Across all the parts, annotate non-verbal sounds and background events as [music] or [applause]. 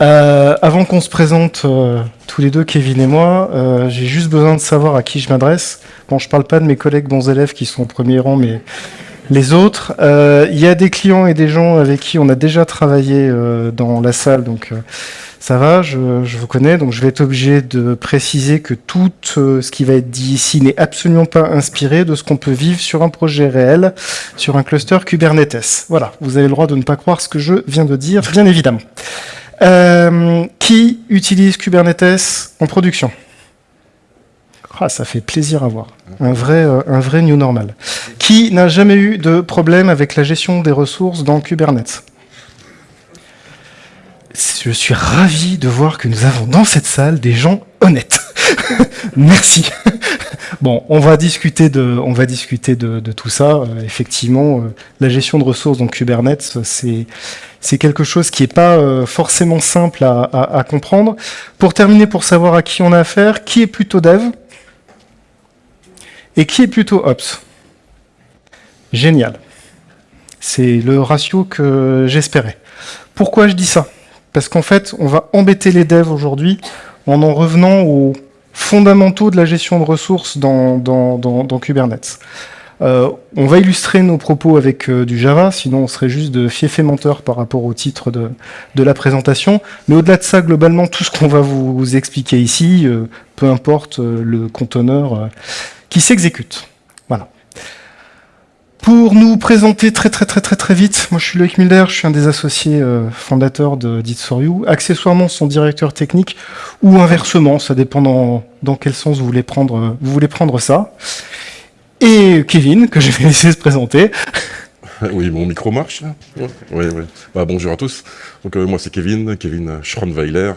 Euh, avant qu'on se présente euh, tous les deux, Kevin et moi, euh, j'ai juste besoin de savoir à qui je m'adresse. Bon, je parle pas de mes collègues bons élèves qui sont au premier rang, mais les autres. Il y a des clients et des gens avec qui on a déjà travaillé dans la salle, donc ça va, je, vous connais, donc je vais être obligé de préciser que tout ce qui va être dit ici n'est absolument pas inspiré de ce qu'on peut vivre sur un projet réel, sur un cluster Kubernetes. Voilà, vous avez le droit de ne pas croire ce que je viens de dire, bien évidemment. Euh, qui utilise Kubernetes en production ah, ça fait plaisir à voir. Un vrai, euh, un vrai new normal. Qui n'a jamais eu de problème avec la gestion des ressources dans Kubernetes Je suis ravi de voir que nous avons dans cette salle des gens honnêtes. [laughs] Merci. Bon, on va discuter de, tout ça. Euh, effectivement, euh, la gestion de ressources dans Kubernetes, c'est quelque chose qui n'est pas euh, forcément simple à, comprendre. Pour terminer, pour savoir à qui on a affaire, qui est plutôt dev et qui est plutôt ops? Génial. C'est le ratio que j'espérais. Pourquoi je dis ça? Parce qu'en fait, on va embêter les devs aujourd'hui en en revenant aux fondamentaux de la gestion de ressources dans, Kubernetes. Euh, on va illustrer nos propos avec euh, du Java, sinon on serait juste de fief et menteur par rapport au titre de, de la présentation. Mais au-delà de ça, globalement, tout ce qu'on va vous, expliquer ici, euh, peu importe le conteneur qui s'exécute. Pour nous présenter très très très très très vite, moi je suis Loïc Mulder, je suis un des associés euh, fondateurs de Dit for You, accessoirement son directeur technique, ou inversement, ça dépend dans, dans quel sens vous voulez prendre, vous voulez prendre ça. Et Kevin, que je vais laisser se présenter. [laughs] Oui, mon micro marche Oui, oui. Bah, bonjour à tous. Donc euh, moi c'est Kevin, Kevin Schronweiler.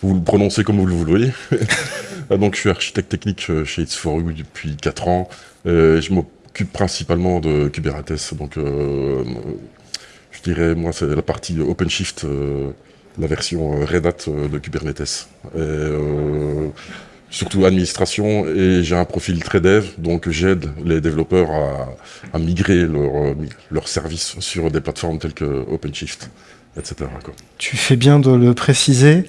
vous le prononcez comme vous le voulez. [laughs] Donc je suis architecte technique euh, chez It's for You depuis 4 ans. je m'occupe principalement de Kubernetes. Donc euh, je dirais, moi c'est la partie OpenShift, la version Red Hat de Kubernetes. Et, surtout administration, et j'ai un profil très dev, donc j'aide les développeurs à, migrer leurs leur services sur des plateformes telles que OpenShift, etc. Tu fais bien de le préciser.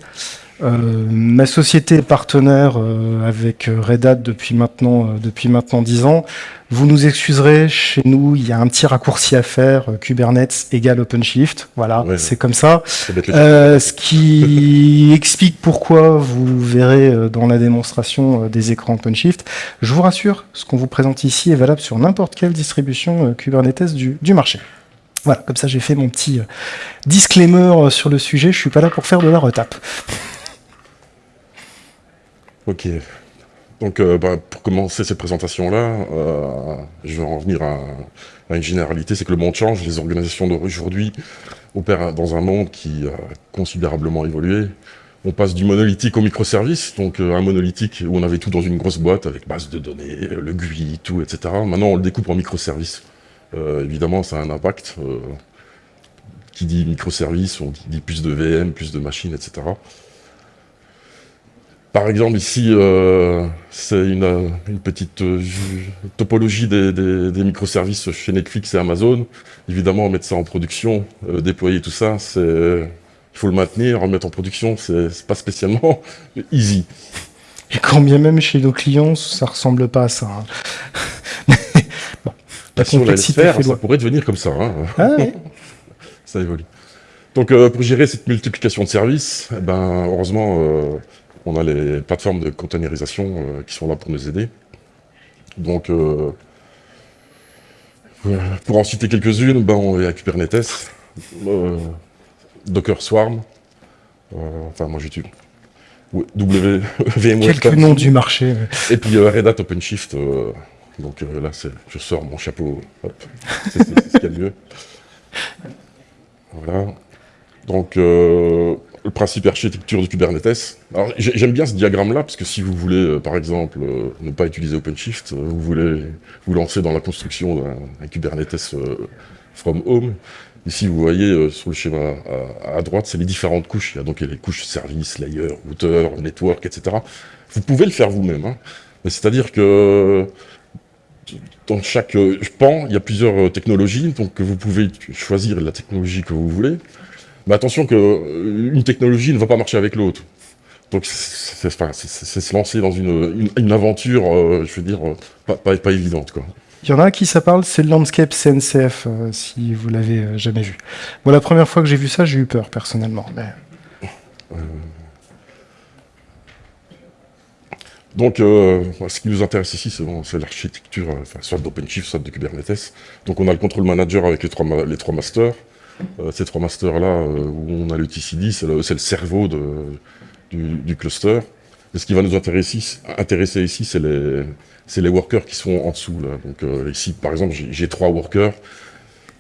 Euh, ma société est partenaire euh, avec euh, Red Hat depuis maintenant depuis maintenant 10 ans. Vous nous excuserez, chez nous, il y a un petit raccourci à faire, Kubernetes égale OpenShift. Voilà, c'est comme ça. ce qui [laughs] explique pourquoi vous verrez dans la démonstration des écrans OpenShift. Je vous rassure, ce qu'on vous présente ici est valable sur n'importe quelle distribution Kubernetes du, du marché. Voilà, comme ça j'ai fait mon petit disclaimer sur le sujet, je suis pas là pour faire de la retape. Ok. Donc, euh, bah, pour commencer cette présentation-là, euh, je vais en venir à, une généralité, c'est que le monde change. Les organisations d'aujourd'hui opèrent dans un monde qui a considérablement évolué. On passe du monolithique au microservice, donc euh, un monolithique où on avait tout dans une grosse boîte avec base de données, le GUI, tout, etc. Maintenant, on le découpe en microservices. évidemment, ça a un impact. qui dit microservice, on dit plus de VM, plus de machines, etc. Par exemple, ici, euh, c'est une, petite euh, topologie des, microservices chez Netflix et Amazon. Évidemment, mettre ça en production, euh, déployer tout ça, il faut le maintenir, remettre en production, c'est pas spécialement [laughs] easy. Et quand bien même chez nos clients, ça ressemble pas à ça. Hein. [laughs] bon, la complexité ça pourrait devenir comme ça. Hein. Ah [laughs] ça évolue. Donc, pour gérer cette multiplication de services, eh ben, heureusement, on a les plateformes de containerisation euh, qui sont là pour nous aider. Donc, euh, pour en citer quelques-unes, ben, on a Kubernetes, euh, Docker Swarm, enfin moi j'utilise W, VMware. [laughs] Quelques noms du marché. Et puis Red Hat OpenShift. donc là, je sors mon chapeau. C'est ce qu'il y a de mieux. Voilà. Donc, le principe architecture de Kubernetes. Alors j'aime bien ce diagramme-là, parce que si vous voulez, euh, par exemple, euh, ne pas utiliser OpenShift, euh, vous voulez vous lancer dans la construction d'un Kubernetes from home. Ici, vous voyez sur le schéma à, droite, c'est les différentes couches. Il y a donc les couches service, layer, router, network, etc. Vous pouvez le faire vous-même. Hein. C'est-à-dire que dans chaque pan, il y a plusieurs technologies, donc vous pouvez choisir la technologie que vous voulez. Mais attention qu'une technologie ne va pas marcher avec l'autre. Donc c'est se lancer dans une, une, aventure, je veux dire, pas, pas, pas évidente. Quoi. Il y en a un qui ça parle, c'est le Landscape CNCF, euh, si vous l'avez euh, jamais vu. Bon, la première fois que j'ai vu ça, j'ai eu peur, personnellement. Euh. Donc, ce qui nous intéresse ici, c'est l'architecture, soit d'OpenShift, soit de Kubernetes. Donc, on a le control manager avec les trois, les trois masters. Ces trois masters-là, où on a le TCD, c'est le, cerveau du, cluster. Ce qui va nous intéresser, ici, c'est les, workers qui sont en dessous. Donc euh, ici, par exemple, j'ai trois workers.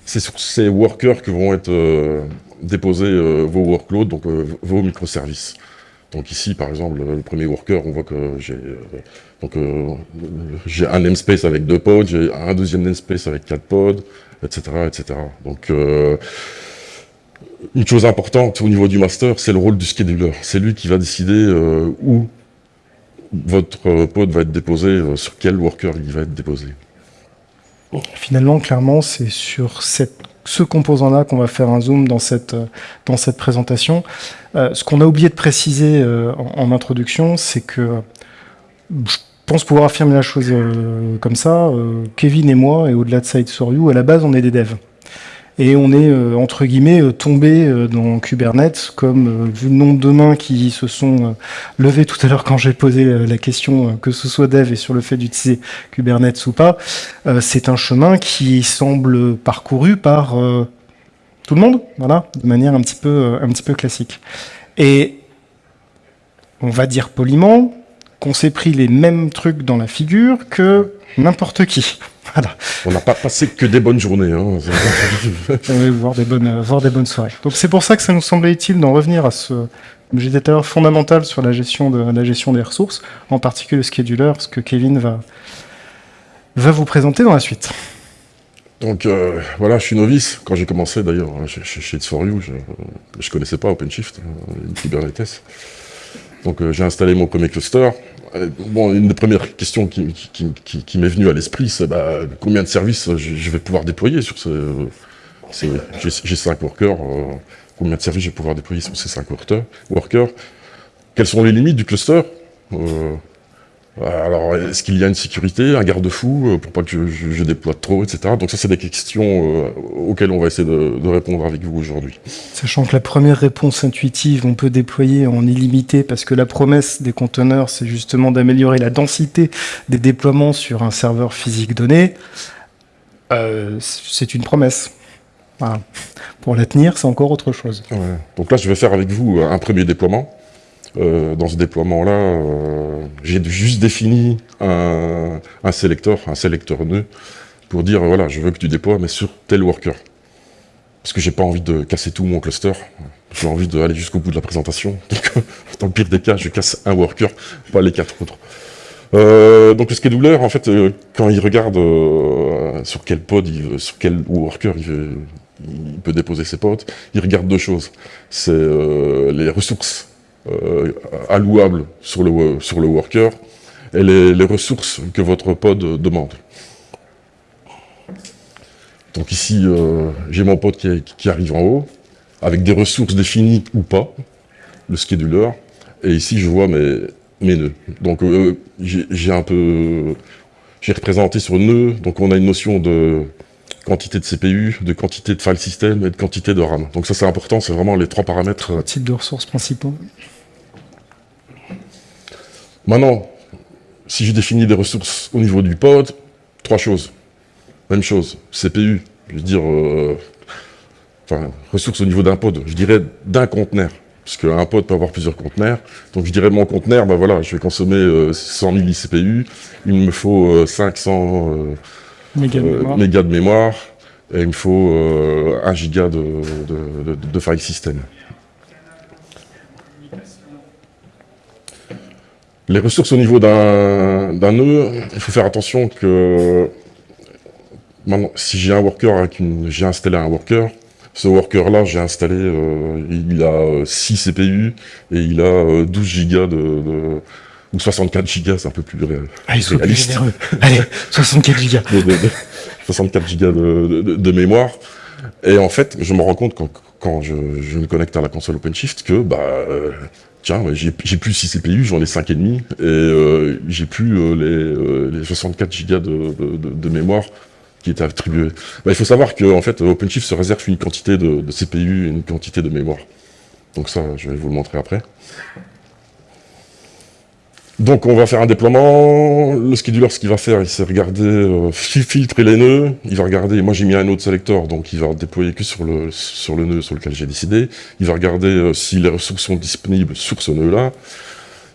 C'est sur ces workers que vont être euh, déposés euh, vos workloads, donc vos microservices. Donc ici, par exemple, le premier worker, on voit que j'ai j'ai un namespace avec deux pods, j'ai un deuxième namespace avec quatre pods, etc., etc. Donc une chose importante au niveau du master, c'est le rôle du scheduler. C'est lui qui va décider où votre pod va être déposé, euh, sur quel worker il va être déposé Finalement, clairement, c'est sur ce composant-là qu'on va faire un zoom dans cette, euh, dans cette présentation. Euh, ce qu'on a oublié de préciser en, introduction, c'est que pense pouvoir affirmer la chose comme ça. Kevin et moi, et au-delà de Side You, à la base, on est des devs et on est euh, entre guillemets euh, tombé euh, dans Kubernetes comme vu le nombre de mains qui se sont levées tout à l'heure quand j'ai posé la question que ce soit dev et sur le fait d'utiliser Kubernetes ou pas c'est un chemin qui semble parcouru par tout le monde voilà de manière un petit peu un petit peu classique et on va dire poliment qu'on s'est pris les mêmes trucs dans la figure que n'importe qui [laughs] on n'a pas passé que des bonnes journées. Hein. [laughs] voir, des bonnes, des bonnes soirées. Donc c'est pour ça que ça nous semblait utile d'en revenir à ce, j'ai dit tout fondamental sur la gestion, de, la gestion des ressources, en particulier le scheduler, ce que Kevin va, va vous présenter dans la suite. Donc euh, voilà, je suis novice. Quand j'ai commencé d'ailleurs hein, chez, chez It's For You, je ne connaissais pas OpenShift, euh, Kubernetes. Donc euh, j'ai installé mon premier cluster. Euh, bon, une des premières questions qui, m'est venue à l'esprit, c'est bah, combien de services je, vais pouvoir déployer sur ce... J'ai 5 workers, euh, combien de services je vais pouvoir déployer sur ces 5 workers Quelles sont les limites du cluster? Alors, est-ce qu'il y a une sécurité, un garde-fou, euh, pour pas que je, déploie trop, etc. Donc ça, c'est des questions euh, auxquelles on va essayer de, répondre avec vous aujourd'hui. Sachant que la première réponse intuitive, on peut déployer en illimité, parce que la promesse des conteneurs, c'est justement d'améliorer la densité des déploiements sur un serveur physique donné. Euh, c'est une promesse. Pour la tenir, c'est encore autre chose. Donc là, je vais faire avec vous un premier déploiement. Euh, dans ce déploiement-là, euh, j'ai juste défini un, sélecteur, un sélecteur nœud, pour dire, voilà, je veux que tu déploies, mais sur tel worker. Parce que j'ai pas envie de casser tout mon cluster. J'ai envie d'aller jusqu'au bout de la présentation. [laughs] Dans le pire des cas, je casse un worker, pas les quatre autres. Euh, donc le scheduler, en fait, quand il regarde sur quel pod, sur quel worker il, il, peut déposer ses pods, il regarde deux choses. C'est les ressources allouables sur le, sur le worker et les, ressources que votre pod demande. Donc ici, euh, j'ai mon pod qui, arrive en haut, avec des ressources définies ou pas, le scheduler, et ici je vois mes, mes nœuds. Donc euh, j'ai un peu... J'ai représenté sur nœud, donc on a une notion de quantité de CPU, de quantité de file system et de quantité de RAM. Donc ça c'est important, c'est vraiment les trois paramètres. Trois types de ressources principaux. Maintenant, si je définis des ressources au niveau du pod, trois choses. Même chose, CPU, je veux dire, euh, enfin, ressources au niveau d'un pod, je dirais d'un conteneur. Parce qu'un pod peut avoir plusieurs conteneurs. Donc je dirais mon conteneur, ben voilà, je vais consommer 100 000 CPU, il me faut 500 euh, euh, mégas, de mémoire, et il me faut 1 giga de, de file system. Les ressources au niveau d'un nœud, il faut faire attention que maintenant, si j'ai un worker avec une, j'ai installé un worker, ce worker-là, j'ai installé, euh, il a 6 CPU et il a 12 euh, gigas de, ou 64 gigas, c'est un peu plus réel. Allez, sois plus Allez, 64 gigas. [laughs] 64 gigas de, mémoire. Et en fait, je me rends compte quand, quand je, je, me connecte à la console OpenShift que, bah, euh, tiens, j'ai plus 6 CPU, j'en ai 5,5, et euh, j'ai plus euh, les, les, 64 Go de, mémoire qui étaient attribués. Bah, il faut savoir que en fait, OpenShift se réserve une quantité de CPU et une quantité de mémoire. Donc ça, je vais vous le montrer après. Donc on va faire un déploiement, le scheduler ce qu'il va faire, il sait regarder, euh, filtrer les nœuds, il va regarder, moi j'ai mis un autre selector, donc il va déployer que sur le, sur le nœud sur lequel j'ai décidé, il va regarder euh, si les ressources sont disponibles sur ce nœud-là,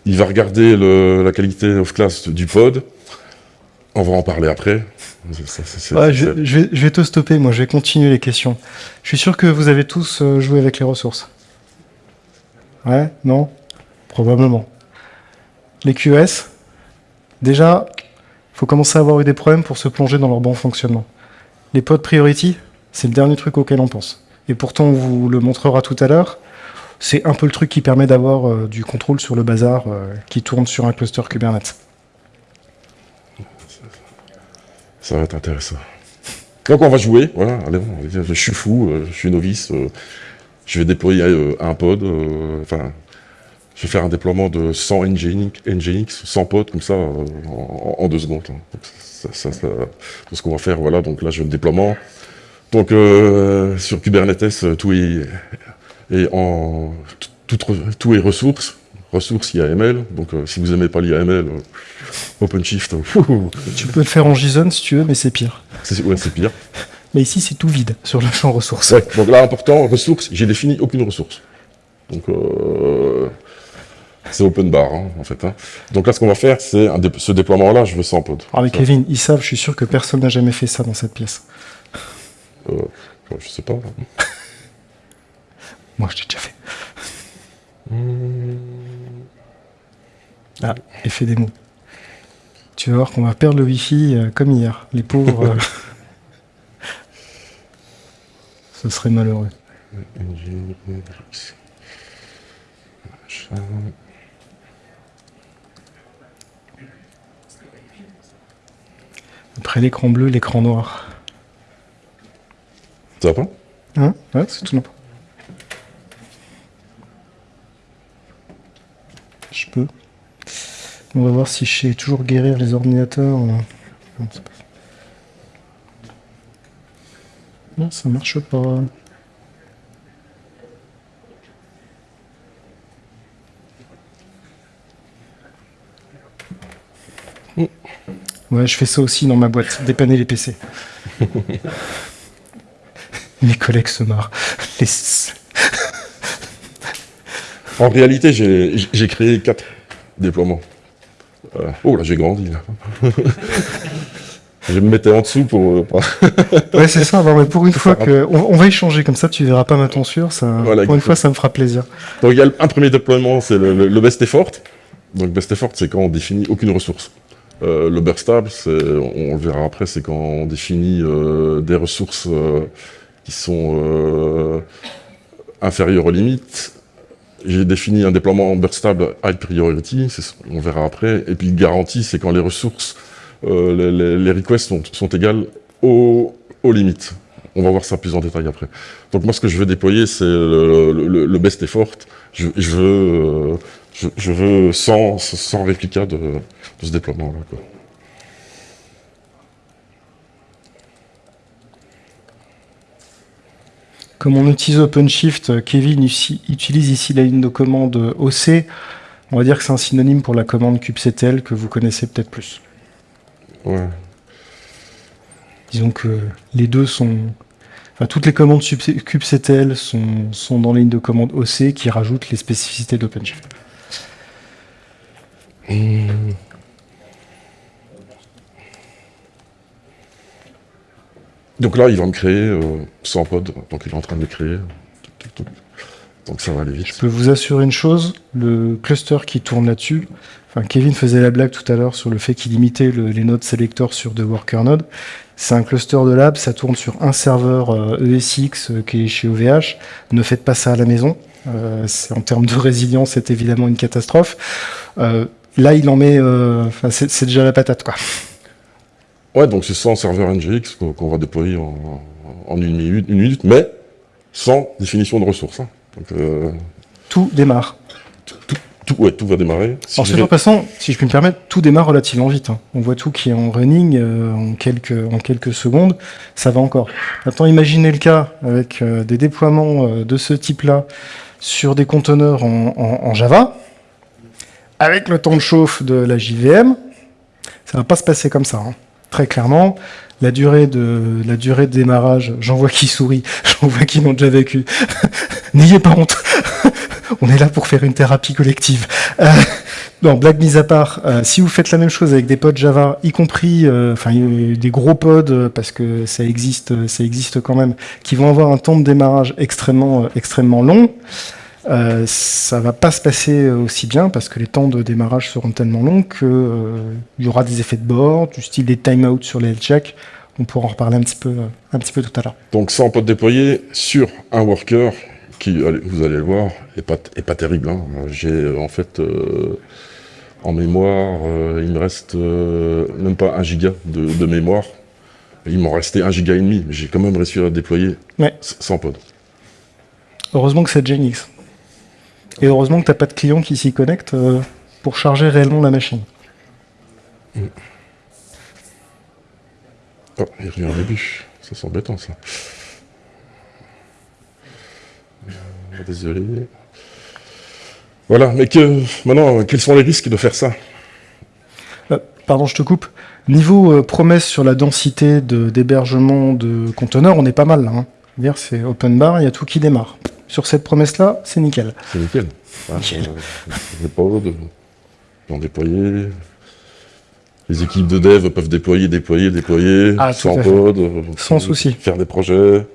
il va regarder le, la qualité of class du pod, on va en parler après. ouais, je, je, vais, je, vais, te stopper, moi. Je vais continuer les questions. Je suis sûr que vous avez tous euh, joué avec les ressources. Ouais? Non? Probablement. Les QS, déjà, il faut commencer à avoir eu des problèmes pour se plonger dans leur bon fonctionnement. Les pods priority, c'est le dernier truc auquel on pense. Et pourtant, on vous le montrera tout à l'heure, c'est un peu le truc qui permet d'avoir euh, du contrôle sur le bazar euh, qui tourne sur un cluster Kubernetes. Ça va être intéressant. Donc on va jouer, voilà, allez, je suis fou, euh, je suis novice, je vais déployer un pod, enfin, je vais faire un déploiement de 100 Nginx, Nginx 100 pods comme ça en, en, deux secondes. Hein. Donc, ça, ça, ça, c'est ce qu'on va faire, voilà, donc là je le déploiement. Donc euh, sur Kubernetes, tout est, est en tout, tout, est ressources, ressources IAML. Donc euh, si vous aimez pas l'IAML, euh, OpenShift. tu peux le faire en JSON si tu veux, mais c'est pire. Ouais, c'est pire. Mais ici, c'est tout vide sur le champ ressources. Ouais, donc là, important, ressources, j'ai défini aucune ressource. Donc, euh, c'est open bar, hein, en fait. Hein. Donc là, ce qu'on va faire, c'est dé ce déploiement-là, je veux ça en pod. Ah, mais Kevin, ils savent, je suis sûr que personne n'a jamais fait ça dans cette pièce. Euh, je sais pas. [laughs] Moi, je l'ai déjà fait. Ah, effet démo. Tu vas voir qu'on va perdre le Wi-Fi euh, comme hier. Les pauvres. Euh... [laughs] Ce serait malheureux. Après l'écran bleu, l'écran noir. Ça va pas Hein Ouais, c'est tout n'importe. Je peux. On va voir si je sais toujours guérir les ordinateurs. Non, non ça marche pas. Ouais, je fais ça aussi dans ma boîte, dépanner les PC. [laughs] Mes collègues se marrent. Les... en réalité, j'ai créé quatre déploiements. Euh, oh là, j'ai grandi là. [laughs] je me mettais en dessous pour. Euh, ouais, c'est ça. Non, mais pour une fois que, on, on, va échanger comme ça, tu verras pas ma tonsure. Ça, voilà, pour une fois, ça me fera plaisir. Donc il y a un premier déploiement, c'est le, le, le, best effort. Donc best effort, c'est quand on définit aucune ressource. Euh, le burstable, on, on le verra après, c'est quand on définit euh, des ressources euh, qui sont euh, inférieures aux limites. J'ai défini un déploiement burstable high priority, on verra après. Et puis garantie, c'est quand les ressources, les, les, requests sont, égales aux, limites. On va voir ça plus en détail après. Donc moi, ce que je veux déployer, c'est le, le, le, best effort. Je veux, je, je, veux 100, 100 réplicas de, de ce déploiement-là. Comme on utilise OpenShift, Kevin ici, utilise ici la ligne de commande OC. On va dire que c'est un synonyme pour la commande kubectl que vous connaissez peut-être plus. Ouais. Disons que les deux sont... Enfin, toutes les commandes kubectl sont, sont dans la ligne de commande OC qui rajoutent les spécificités d'OpenShift. Donc là, il va me créer euh, 100 pods, donc il est en train de les créer. Donc ça va aller vite. Je peux vous assurer une chose, le cluster qui tourne là-dessus, Kevin faisait la blague tout à l'heure sur le fait qu'il imitait le, les nodes selectors sur deux worker nodes. C'est un cluster de lab, ça tourne sur un serveur euh, ESX euh, qui est chez OVH. Ne faites pas ça à la maison. Euh, en termes de résilience, c'est évidemment une catastrophe. Là, il en met, euh, c'est déjà la patate, quoi. Ouais, donc c'est 100 serveurs NGX qu'on va déployer en, en une minute, une minute, mais sans définition de ressources. hein. Donc, euh, Tout démarre. tout, ouais, tout va démarrer. Si Alors, vais- en passant, si je puis me permettre, tout démarre relativement vite. hein. On voit tout qui est en running euh, en, quelques, en quelques secondes. Ça va encore. Maintenant, imaginez le cas avec euh, des déploiements euh, de ce type-là sur des conteneurs en, en- en Java, avec le temps de chauffe de la JVM. Ça va pas se passer comme ça. hein. Très clairement, la durée de la durée de démarrage, j'en vois qui sourit, [laughs] j'en vois qui l'ont déjà vécu. [laughs] N'ayez pas honte. [laughs] On est là pour faire une thérapie collective. Euh, non, blague mise à part, euh, si vous faites la même chose avec des pods Java, y compris euh, enfin des gros pods, euh, parce que ça existe, ça existe quand même, qui vont avoir un temps de démarrage extrêmement, extrêmement long, euh, ça va pas se passer euh, aussi bien parce que les temps de démarrage seront tellement longs que euh, y aura des effets de bord, du style des timeouts sur les health checks. On pourra en reparler un petit peu, euh, un petit peu tout à l'heure. Donc ça, on peut déployer sur un worker qui, allez, vous allez le voir, est pas, est pas terrible. hein. J'ai en fait euh, en mémoire, il me reste même pas un giga de, de mémoire. Il m'en restait un giga et demi, mais j'ai quand même réussi à déployer Ouais. sans pod. Heureusement que c'est Genix. Et heureusement que t'as pas de client qui s'y connecte euh, pour charger réellement la machine. Oh, il revient au début. Ça c'est embêtant ça. Euh, Désolé. Voilà, mais que maintenant, quels sont les risques de faire ça? Euh, pardon, je te coupe. Niveau euh, promesse sur la densité de- d'hébergement de, conteneurs, on est pas mal là. Hein. C'est open bar, il y a tout qui démarre. Sur cette promesse-là, c'est nickel. C'est nickel. Hein, Nickel. les pods, ont déployé. Les équipes de dev peuvent déployer, déployer, déployer, Ah, sans pod. euh, Sans souci. Faire des projets.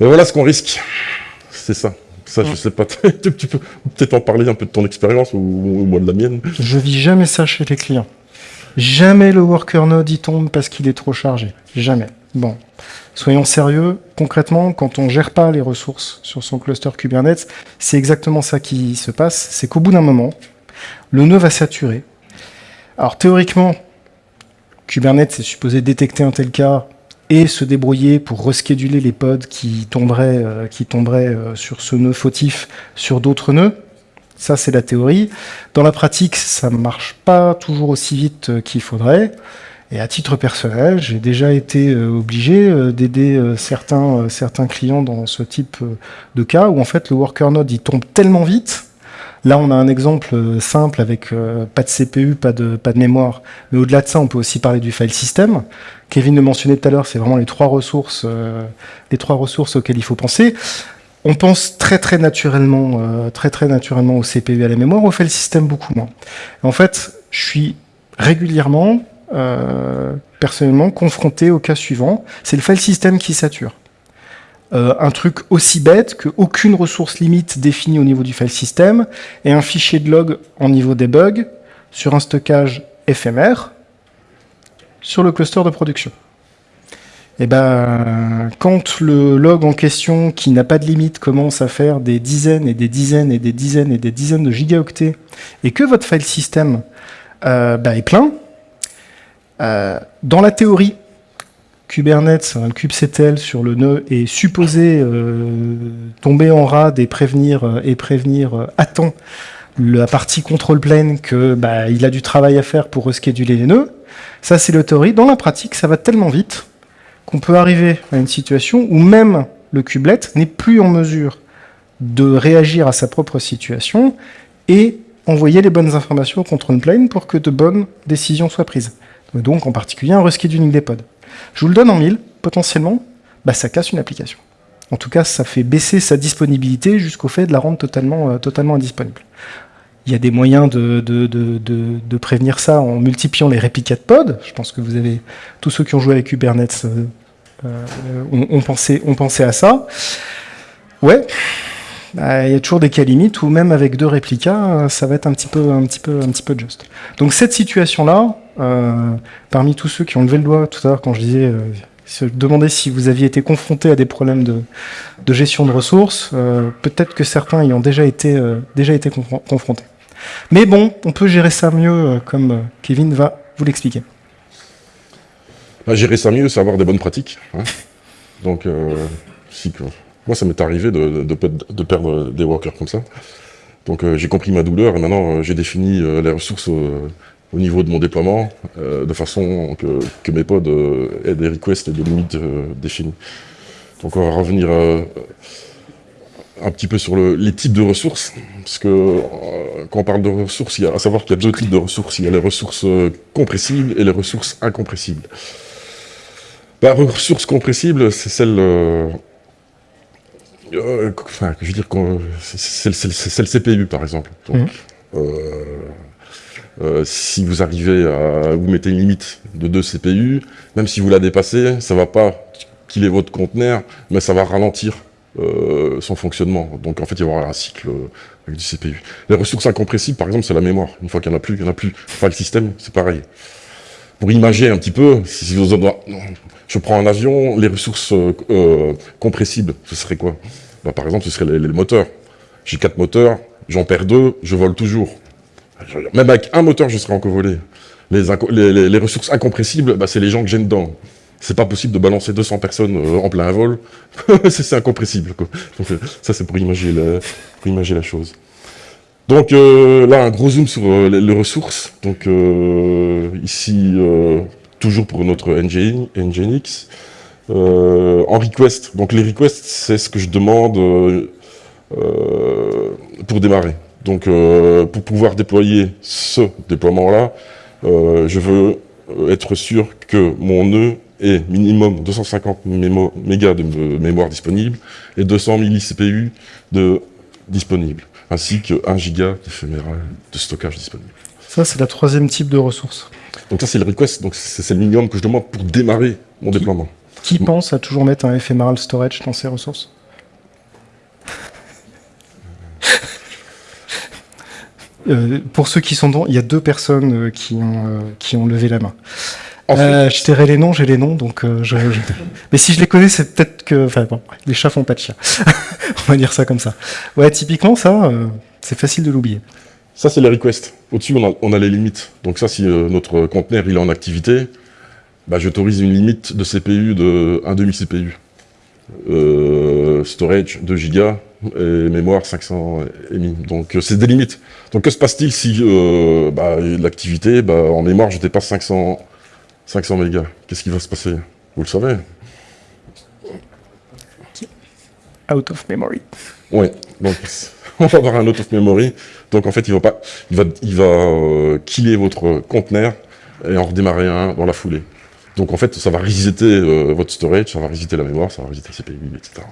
Mais voilà ce qu'on risque. C'est ça. Ça, je sais pas. [laughs] tu, tu peux peut-être en parler un peu de ton expérience ou, ou moi de la mienne. Je vis jamais ça chez les clients. Jamais le worker node y tombe parce qu'il est trop chargé. Jamais. Bon. Soyons sérieux. Concrètement, quand on gère pas les ressources sur son cluster Kubernetes, c'est exactement ça qui se passe. C'est qu'au bout d'un moment, le nœud va saturer. Alors théoriquement, Kubernetes est supposé détecter un tel cas et se débrouiller pour rescheduler les pods qui tomberaient, euh, qui tomberaient euh, sur ce nœud fautif sur d'autres nœuds. Ça, c'est la théorie. Dans la pratique, ça ne marche pas toujours aussi vite euh, qu'il faudrait. Et à titre personnel, j'ai déjà été euh, obligé euh, d'aider euh, certains, certains clients dans ce type de cas où en fait le worker node tombe tellement vite. Là, on a un exemple simple avec pas de CPU, pas de, pas de mémoire. Mais au-delà de ça, on peut aussi parler du file system. Kevin le mentionnait tout à l'heure, c'est vraiment les trois ressources, les trois ressources auxquelles il faut penser. On pense très très naturellement, très très naturellement au CPU et à la mémoire, au file system beaucoup moins. En fait, je suis régulièrement, euh, personnellement, confronté au cas suivant, c'est le file system qui sature. Euh, un truc aussi bête qu'aucune ressource limite définie au niveau du file system et un fichier de log en niveau debug sur un stockage éphémère sur le cluster de production. Et ben, quand le log en question, qui n'a pas de limite, commence à faire des dizaines et des dizaines et des dizaines et des dizaines de gigaoctets, et que votre file system euh, bah, est plein, dans la théorie, Kubernetes, un kubectl sur le nœud est supposé euh, tomber en rade et prévenir, euh, et prévenir euh, à temps la partie control plane que bah, il a du travail à faire pour rescheduler les nœuds. Ça, c'est la théorie. Dans la pratique, ça va tellement vite qu'on peut arriver à une situation où même le kubelet n'est plus en mesure de réagir à sa propre situation et envoyer les bonnes informations au control plane pour que de bonnes décisions soient prises. Donc, en particulier, un rescheduling des pods. Je vous le donne en mille, potentiellement, bah, ça casse une application. En tout cas, ça fait baisser sa disponibilité jusqu'au fait de la rendre totalement, euh, totalement indisponible. Il y a des moyens de, de, de, de, prévenir ça en multipliant les réplicas de pods. Je pense que vous avez, tous ceux qui ont joué avec Kubernetes euh, euh, ont, pensé, ont pensé à ça. Ouais, bah, il y a toujours des cas limites où même avec deux réplicas, euh, ça va être un petit peu, juste. Donc cette situation-là, euh, parmi tous ceux qui ont levé le doigt tout à l'heure quand je disais, euh, demander si vous aviez été confronté à des problèmes de, gestion de ressources, euh, peut-être que certains y ont déjà été, confrontés. Mais bon, on peut gérer ça mieux, comme Kevin va vous l'expliquer. Bah, gérer ça mieux, c'est avoir des bonnes pratiques. hein. Donc, si. Moi, ça m'est arrivé de, perdre des workers comme ça. Donc, j'ai compris ma douleur et maintenant, j'ai défini les ressources au niveau de mon déploiement, de façon que, mes pods aient des requests et des limites définies. Donc, on va revenir un petit peu sur les types de ressources, parce que euh, quand on parle de ressources, il y a à savoir qu'il y a deux types de ressources. Il y a les ressources euh, compressibles et les ressources incompressibles. La ressource compressible, c'est celle... Euh, enfin, je veux dire, c'est le CPU, par exemple. Donc, mmh. si vous arrivez à... vous mettez une limite de 2 CPU, même si vous la dépassez, ça ne va pas killer votre conteneur, mais ça va ralentir euh, son fonctionnement. Donc en fait, il va y avoir un cycle euh, avec du CPU. Les ressources incompressibles, par exemple, c'est la mémoire. Une fois qu'il n'y en a plus, il n'y en a plus. Enfin, le système, c'est pareil. Pour imager un petit peu, si vous je prends un avion, les ressources euh, compressibles, ce serait quoi? Bah, Par exemple, ce serait les, moteurs. J'ai quatre moteurs, j'en perds deux, je vole toujours. Même avec un moteur, je serais encore volé. Les, les, ressources incompressibles, bah, c'est les gens que j'ai dedans c'est pas possible de balancer 200 personnes euh, en plein vol, [laughs] c'est incompressible. Donc, euh, ça, c'est pour imaginer la, chose. Donc euh, là, un gros zoom sur les, ressources. Donc ici, toujours pour notre Nginx. En request, donc les requests, c'est ce que je demande pour démarrer. Donc pour pouvoir déployer ce déploiement-là, je veux être sûr que mon nœud et minimum 250 mégas de mémoire disponible et 200 millicpu de disponible, ainsi que 1 giga d'éphéméral de stockage disponible. Ça, c'est la troisième type de ressource. Donc ça, c'est le request, donc c'est le minimum que je demande pour démarrer mon déploiement. Qui pense à toujours mettre un ephemeral storage dans ses ressources [laughs] euh, pour ceux qui sont dans, il y a deux personnes euh, qui ont, euh, qui ont levé la main. Euh, je tairai les noms, j'ai les noms, donc euh, je, [laughs] Mais si je les connais, c'est peut-être que... Enfin bon, les chats font pas de chien. [laughs] on va dire ça comme ça. Ouais, typiquement, ça, euh, c'est facile de l'oublier. Ça, c'est les requests. Au-dessus, on a, les limites. Donc ça, si notre conteneur il est en activité, bah, j'autorise une limite de CPU de 1 demi CPU. storage 2 Go et mémoire 500 EMI. Donc c'est des limites. Donc que se passe-t-il si bah, l'activité, bah, en mémoire, je dépasse 500 500 mégas, qu'est-ce qui va se passer? Vous le savez Out of memory. Oui, donc [laughs] on va avoir un out of memory. Donc en fait, il va, pas, il va, il va euh, killer votre conteneur et en redémarrer un dans la foulée. Donc en fait, ça va resetter euh, votre storage, ça va resetter la mémoire, ça va resetter le CPU, etc.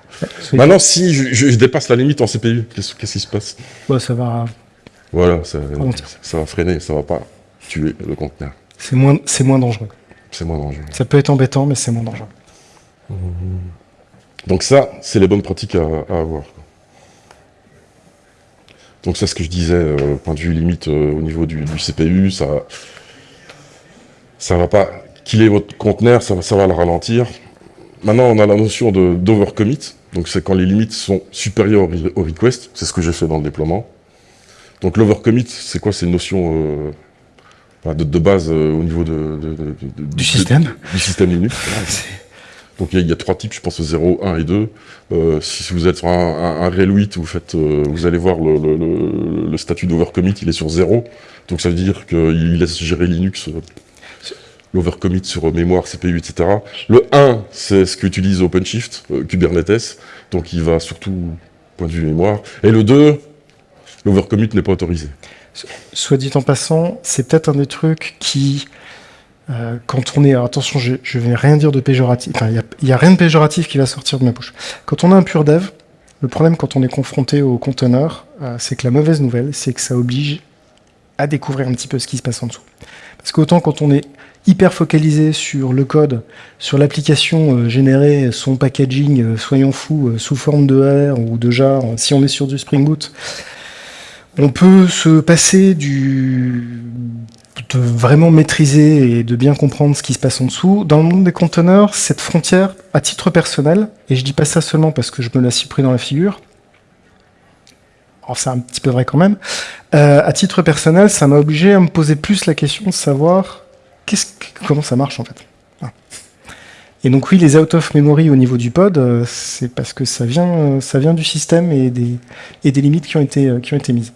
Maintenant, si je, dépasse la limite en CPU, qu'est-ce qui se passe? Bah, Ça va... Voilà, ça, ça, va freiner, ça va pas tuer le conteneur. C'est moins, moins dangereux. C'est moins dangereux. Ça peut être embêtant, mais c'est moins dangereux. Donc ça, c'est les bonnes pratiques à, avoir. Donc c'est ce que je disais, euh, point de vue limite euh, au niveau du, CPU, ça ça va pas killer votre conteneur, ça, ça va le ralentir. Maintenant, on a la notion d'overcommit, donc c'est quand les limites sont supérieures au, request, c'est ce que j'ai fait dans le déploiement. Donc l'overcommit, c'est quoi? C'est une notion euh, de, base euh, au niveau de, du système du système Linux. [laughs] Donc il y, a trois types, je pense 0, 1 et 2. Euh, si vous êtes sur un, un, RHEL 8, vous, faites, euh, vous allez voir le, statut d'overcommit, il est sur 0. Donc ça veut dire qu'il laisse gérer Linux, l'overcommit sur mémoire, CPU, etc. Le 1, c'est ce qu'utilise OpenShift, Kubernetes. Donc il va surtout point de vue mémoire. Et le 2, l'overcommit n'est pas autorisé. Soit dit en passant, c'est peut-être un des trucs qui, euh, quand on est... attention, je ne vais rien dire de péjoratif. il n'y a, rien de péjoratif qui va sortir de ma bouche. Quand on a un pur dev, le problème quand on est confronté au conteneur, euh, c'est que la mauvaise nouvelle, c'est que ça oblige à découvrir un petit peu ce qui se passe en dessous. Parce qu'autant quand on est hyper focalisé sur le code, sur l'application euh, générée, son packaging, soyons fous, sous forme de R ou de JAR, si on est sur du Spring Boot, on peut se passer du de vraiment maîtriser et de bien comprendre ce qui se passe en dessous. Dans le monde des conteneurs, cette frontière, à titre personnel, et je dis pas ça seulement parce que je me la suis pris dans la figure, c'est un petit peu vrai quand même, euh, à titre personnel, ça m'a obligé à me poser plus la question de savoir comment ça marche en fait. Et donc oui, les out of memory au niveau du pod, euh, c'est parce que ça vient, euh, ça vient du système et des, limites qui ont été, été mises.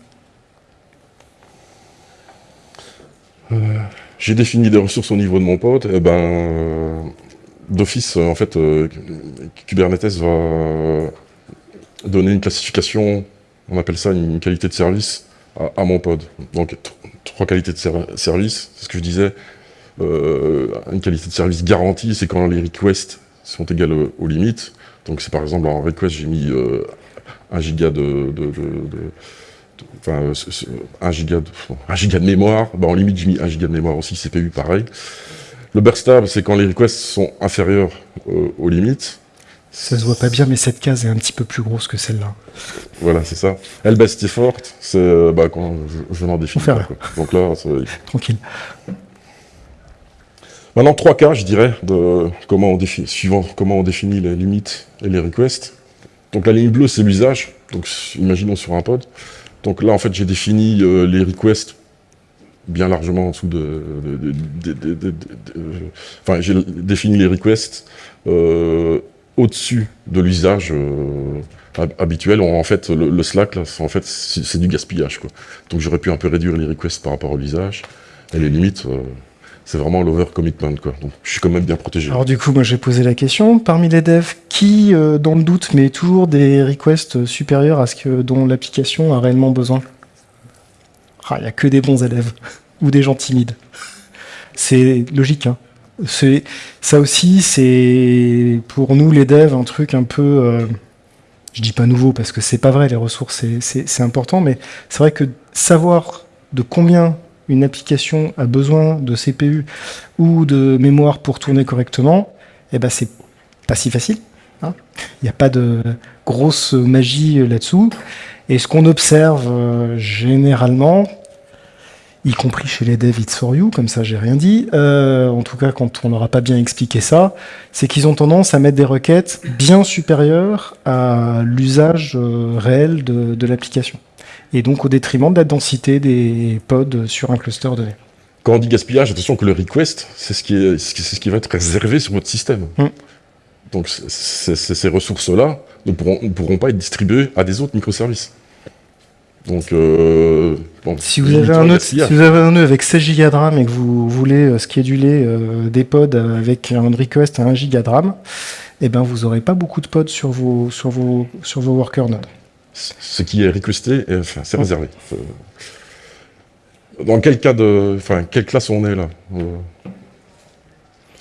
J'ai défini des ressources au niveau de mon pod. Eh ben, d'office, en fait, Kubernetes va donner une classification, on appelle ça une qualité de service, à, mon pod. Donc, trois qualités de service, c'est ce que je disais. Euh, une qualité de service garantie, c'est quand les requests sont égales aux, limites. Donc, c'est par exemple en request, j'ai mis euh, 1 giga de, de, enfin, 1 giga de, 1 giga de mémoire. Bah, en limite, j'ai mis 1 giga de mémoire aussi, CPU pareil. Le burstable, c'est quand les requests sont inférieurs euh, aux limites. Ça se voit pas bien, mais cette case est un petit peu plus grosse que celle-là. Voilà, c'est ça. Elle est forte, c'est euh, bah, quand je, m'en définis. Donc là, [laughs] tranquille. Maintenant, trois cas, je dirais, de suivant comment on définit les limites et les requests. Donc la ligne bleue, c'est l'usage. Donc imaginons sur un pod. Donc là, en fait, j'ai défini euh, les requests bien largement en dessous de... enfin, j'ai défini les requests euh, au-dessus de l'usage euh, habituel. En fait, le, Slack, là, en fait, c'est du gaspillage. Donc j'aurais pu un peu réduire les requests par rapport à l'usage. Et les limites, c'est vraiment l'over-commitment. Quoi. Donc je suis quand même bien protégé. Alors du coup, moi j'ai posé la question. Parmi les devs, qui, euh, dans le doute, met toujours des requests supérieurs à ce que dont l'application a réellement besoin? Ah, Il n'y a que des bons élèves. [laughs] Ou des gens timides. C'est logique, hein ça aussi, c'est pour nous les devs un truc un peu, euh, je dis pas nouveau parce que c'est pas vrai, les ressources c'est important, mais c'est vrai que savoir de combien une application a besoin de CPU ou de mémoire pour tourner correctement, eh ben c'est pas si facile. Hein. Il n'y a pas de grosse magie là-dessous. Et ce qu'on observe euh, généralement, y compris chez les devs It's comme ça j'ai rien dit, euh, en tout cas quand on n'aura pas bien expliqué ça, c'est qu'ils ont tendance à mettre des requêtes bien supérieures à l'usage euh, réel de, l'application. Et donc au détriment de la densité des pods sur un cluster donné. Quand on dit gaspillage, attention que le request, c'est ce, qui est, ce qui va être réservé sur votre système. Hum. Donc ces ressources-là ne pourront, ne pourront pas être distribuées à des autres microservices. Donc, euh, si, vous avez un nœud, si vous avez un nœud avec 16 Go de RAM et que vous voulez euh, scheduler euh, des pods avec un request à 1 Go de RAM, eh ben vous n'aurez pas beaucoup de pods sur vos, sur vos, sur vos worker nodes. Ce qui est requesté, enfin, c'est réservé. Dans quel cas de, enfin, quelle classe on est là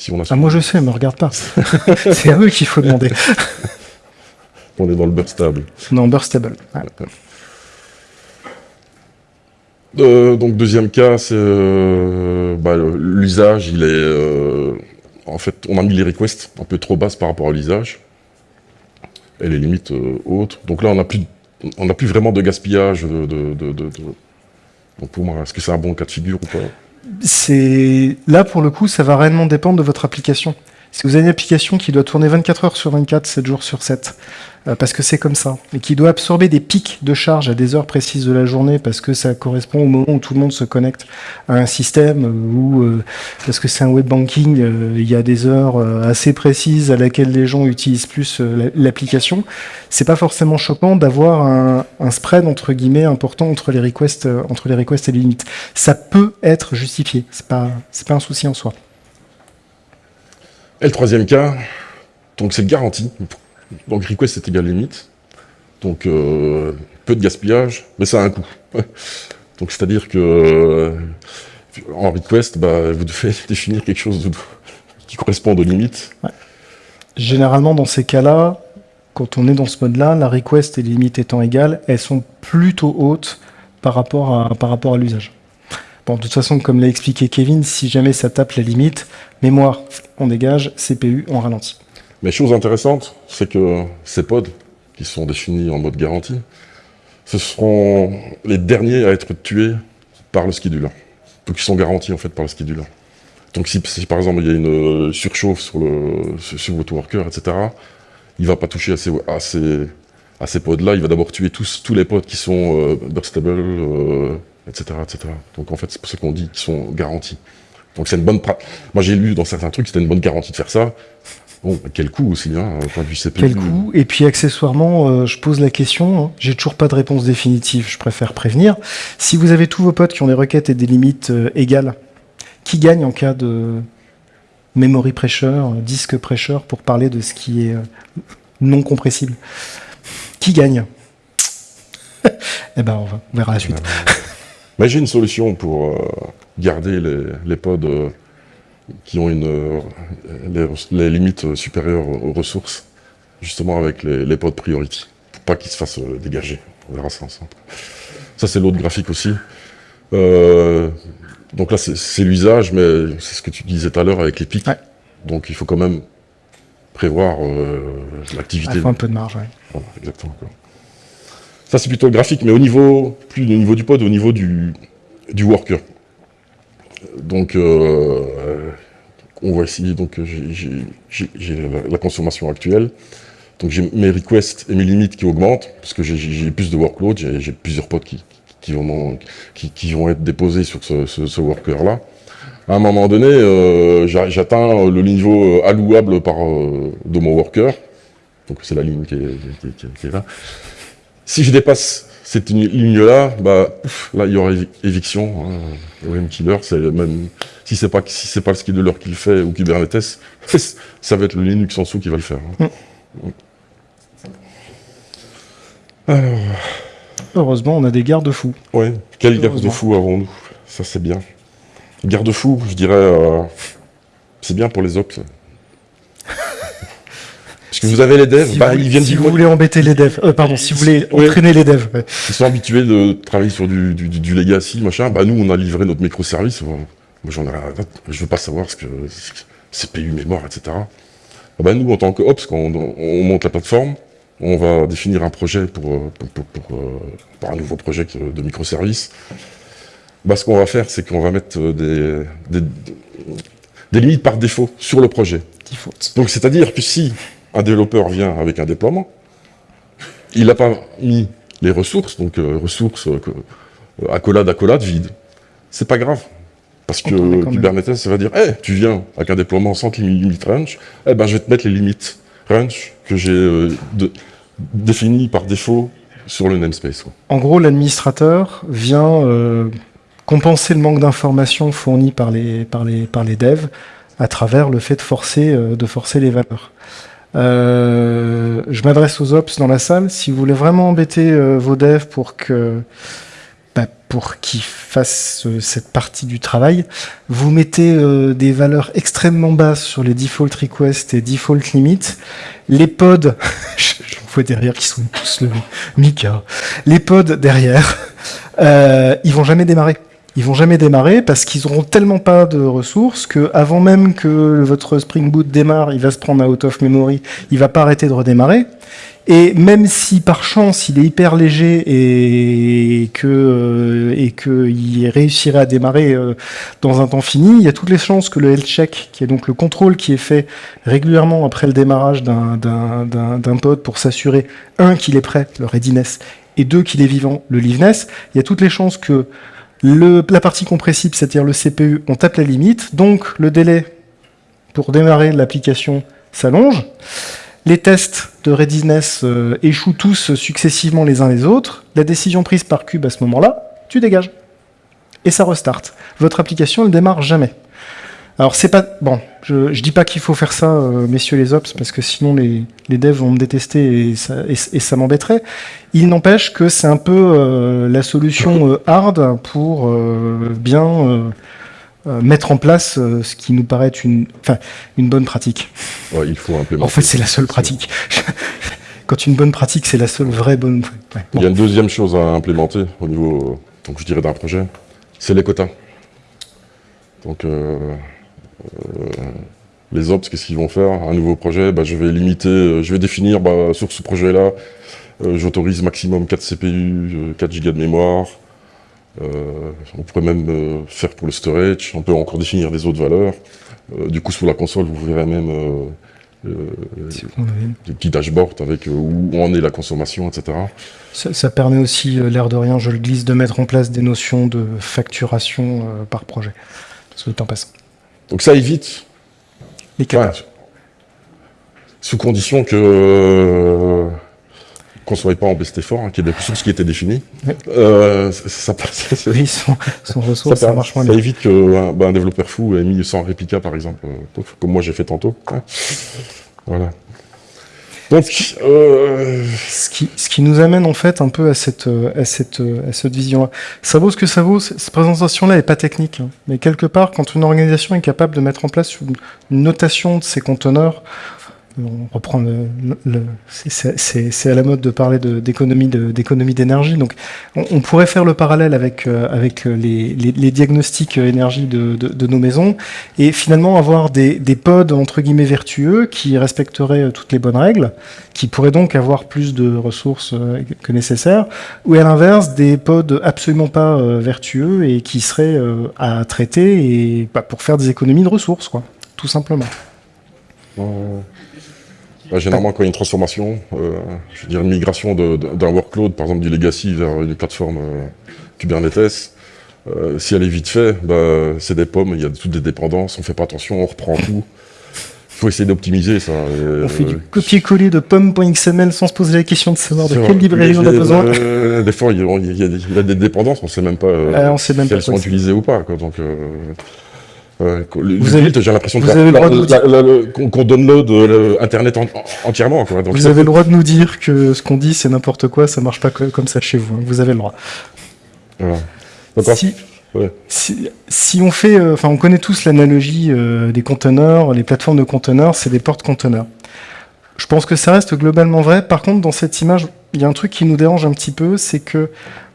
si on a ah, moi je sais, me regarde pas. [laughs] c'est à eux qu'il faut demander. [laughs] on est dans le burstable. Non, burstable. Euh, donc deuxième cas, c'est euh, bah, l'usage, il est... Euh, en fait, on a mis les requests un peu trop basses par rapport à l'usage. Et les limites hautes. Donc là, on n'a plus, on plus vraiment de gaspillage de... Donc pour moi, est-ce que c'est un bon cas de figure ou pas? C'est Là, pour le coup, ça va réellement dépendre de votre application. Si vous avez une application qui doit tourner 24 heures sur 24, 7 jours sur 7, euh, parce que c'est comme ça, et qui doit absorber des pics de charge à des heures précises de la journée, parce que ça correspond au moment où tout le monde se connecte à un système, ou euh, parce que c'est un web banking, euh, il y a des heures assez précises à laquelle les gens utilisent plus l'application, c'est pas forcément choquant d'avoir un, un, spread entre guillemets important entre les requests, entre les requests et les limites. Ça peut être justifié, c'est pas, c'est pas un souci en soi. Et le troisième cas, donc c'est garantie. Donc request c'est égal limite. Donc euh, peu de gaspillage, mais ça a un coût. [laughs] Donc c'est-à-dire que euh, en request, bah, vous devez [laughs] définir quelque chose qui correspond aux limites. Généralement dans ces cas-là, quand on est dans ce mode-là, la request et les limites étant égales, elles sont plutôt hautes par rapport à l'usage. Bon, de toute façon, comme l'a expliqué Kevin, si jamais ça tape la limite, mémoire, on dégage, CPU, on ralentit. Mais chose intéressante, c'est que ces pods, qui sont définis en mode garantie, ce seront les derniers à être tués par le scheduler. Donc ils sont garantis en fait par le scheduler. Donc si, par exemple il y a une euh, surchauffe sur, le, votre worker, etc., il ne va pas toucher à ces, à ces, pods-là, il va d'abord tuer tous, tous les pods qui sont euh, burstable, euh, etc. Donc en fait c'est pour ça qu'on dit qu'ils sont garantis. Donc c'est une bonne... Moi j'ai lu dans certains trucs, c'était une bonne garantie de faire ça. Bon, quel coût aussi, hein, point de vue CPU. Quel coût Et puis accessoirement, euh, je pose la question, hein, j'ai toujours pas de réponse définitive, je préfère prévenir. Si vous avez tous vos potes qui ont des requêtes et des limites euh, égales, qui gagne en cas de memory pressure, disque pressure, pour parler de ce qui est euh, non compressible? Qui gagne? [laughs] Eh ben, on, va, on verra la suite. Mais j'ai une solution pour garder les, les pods qui ont une, euh, les, les, limites supérieures aux ressources, justement avec les, les pods priority, pour pas qu'ils se fassent euh, dégager. On verra ça ensemble. Ça, c'est l'autre graphique aussi. Euh, donc là, c'est l'usage, mais c'est ce que tu disais tout à l'heure avec les pics. Ouais. Donc il faut quand même prévoir euh, l'activité. Il faut un peu de marge, ouais. Voilà, exactement. Quoi. Ça, c'est plutôt graphique, mais au niveau, plus au niveau du pod, au niveau du, du worker. Donc, euh, on voit ici, donc j'ai la, consommation actuelle. Donc j'ai mes requests et mes limites qui augmentent, parce que j'ai plus de workload, j'ai plusieurs pods qui, vont, être déposés sur ce, worker-là. À un moment donné, euh, j'atteins le niveau allouable par, euh, de mon worker. Donc c'est la ligne qui est, là. Si je dépasse cette ligne-là, bah, là, il y aura éviction. Hein. OM Killer, c'est même, si c'est pas, si c'est pas le scheduler qui le fait ou Kubernetes, [laughs] ça va être le Linux en dessous qui va le faire. Hein. Mm. Alors. Heureusement, on a des garde-fous. Ouais, quel garde-fous avons-nous? Ça, c'est bien. Garde-fous, je dirais, euh, c'est bien pour les ops. Que vous avez les devs, si bah, vous, ils viennent si vous voulez embêter les devs, euh, pardon, si vous voulez entraîner les devs. Ouais. Ils sont habitués de travailler sur du, du, du, legacy, machin. Bah nous, on a livré notre microservice. Moi, j'en ai Je veux pas savoir ce que CPU, mémoire, etc. Bah nous, en tant que Ops, quand on, on, monte la plateforme, on va définir un projet pour, pour, pour, pour, pour un nouveau projet de microservice. Bah, ce qu'on va faire, c'est qu'on va mettre des, des, des limites par défaut sur le projet. Donc, c'est-à-dire que si un développeur vient avec un déploiement, il n'a pas mis les ressources, donc euh, ressources euh, accolade, accolade, vide. C'est pas grave. Parce que Kubernetes, ça va dire, hey, tu viens avec un déploiement sans limite range, eh ben, je vais te mettre les limites range que j'ai euh, définies par défaut sur le namespace. Quoi. En gros, l'administrateur vient euh, compenser le manque d'informations fournies par les, par, les, par les devs à travers le fait de forcer, euh, de forcer les valeurs. Euh, je m'adresse aux ops dans la salle. Si vous voulez vraiment embêter euh, vos devs pour que bah, pour qu'ils fassent euh, cette partie du travail, vous mettez des valeurs extrêmement basses sur les default requests et default limits. Les pods, [laughs] je, je vois derrière qui sont tous levés, Mika, les pods derrière, ils vont jamais démarrer ils vont jamais démarrer parce qu'ils auront tellement pas de ressources que avant même que votre Spring Boot démarre, il va se prendre out of memory, il va pas arrêter de redémarrer. Et même si par chance il est hyper léger et que euh, et que il réussirait à démarrer euh, dans un temps fini, il y a toutes les chances que le health check, qui est donc le contrôle qui est fait régulièrement après le démarrage d'un pod pour s'assurer un qu'il est prêt, le readiness, et deux qu'il est vivant, le liveness, il y a toutes les chances que la partie compressible, c'est-à-dire le CPU, on tape la limite, donc le délai pour démarrer l'application s'allonge. Les tests de readiness euh, échouent tous successivement les uns les autres. La décision prise par Cube à ce moment-là, tu dégages. Et ça restart. Votre application ne démarre jamais. Alors c'est pas bon. Je, je dis pas qu'il faut faire ça, euh, messieurs les ops, parce que sinon les, les devs vont me détester et ça, et, et ça m'embêterait. Il n'empêche que c'est un peu euh, la solution euh, hard pour euh, bien mettre en place ce qui nous paraît une, enfin, une bonne pratique. Ouais, il faut implémenter. En fait, c'est la seule pratique. [laughs] Quand une bonne pratique, c'est la seule vraie bonne. Ouais, bon. Il y a une deuxième chose à implémenter au niveau, donc je dirais d'un projet, c'est les quotas. Donc les ops, qu'est-ce qu'ils vont faire Un nouveau projet, bah, je vais limiter, je vais définir bah, sur ce projet-là, euh, j'autorise maximum 4 CPU, 4 Go de mémoire. Euh, on pourrait même faire pour le storage, on peut encore définir des autres valeurs. du coup, sur la console, vous verrez même des petits dashboards avec où en est la consommation, etc. Ça, ça permet aussi, l'air de rien, je le glisse, de mettre en place des notions de facturation par projet, sur le temps passant. Donc ça évite les sous condition que qu'on ne soit pas en best effort, hein, qu'il y ait des ressources qui. Euh, ça, passe. Oui, son, ressource, ça, marche moins Ça évite qu'un bah, développeur fou ait mis 100 réplica, par exemple, euh, comme moi j'ai fait tantôt. Voilà. Donc, euh... ce, qui, ce qui nous amène en fait un peu à cette, à cette, à cette vision-là. Ça vaut ce que ça vaut. Cette présentation-là n'est pas technique, hein. mais quelque part, quand une organisation est capable de mettre en place une, une notation de ses conteneurs, on reprend le, c'est à la mode de parler d'économie d'économie d'énergie. Donc, on, pourrait faire le parallèle avec euh, avec les, diagnostics énergie de, de, nos maisons et finalement avoir des, pods entre guillemets vertueux qui respecteraient toutes les bonnes règles, qui pourraient donc avoir plus de ressources euh, que nécessaire, ou à l'inverse des pods absolument pas euh, vertueux et qui seraient à traiter et bah, pour faire des économies de ressources, quoi, tout simplement. Bah, généralement, quand il y a une transformation, euh, je veux dire une migration d'un workload, par exemple du legacy vers une plateforme euh, Kubernetes, euh, si elle est vite faite, bah, c'est des pommes, il y a toutes des dépendances, on fait pas attention, on reprend tout. Il [laughs] faut essayer d'optimiser ça. on fait du copier-coller de pommes.xml sans se poser la question de savoir de quelle librairie on a besoin. des fois, il y, a, des dépendances, on sait même pas, on sait même si elles sont utilisées ou pas. Quoi, donc, vous avez, j'ai l'impression qu'on download euh, Internet entièrement. vous avez le droit de nous dire que ce qu'on dit c'est n'importe quoi, ça marche pas comme ça chez vous. Hein. Vous avez le droit. Si, si, on fait, euh, enfin, on connaît tous l'analogie euh, des conteneurs, les plateformes de conteneurs, c'est des portes conteneurs. Je pense que ça reste globalement vrai. Par contre, dans cette image, il y a un truc qui nous dérange un petit peu, c'est que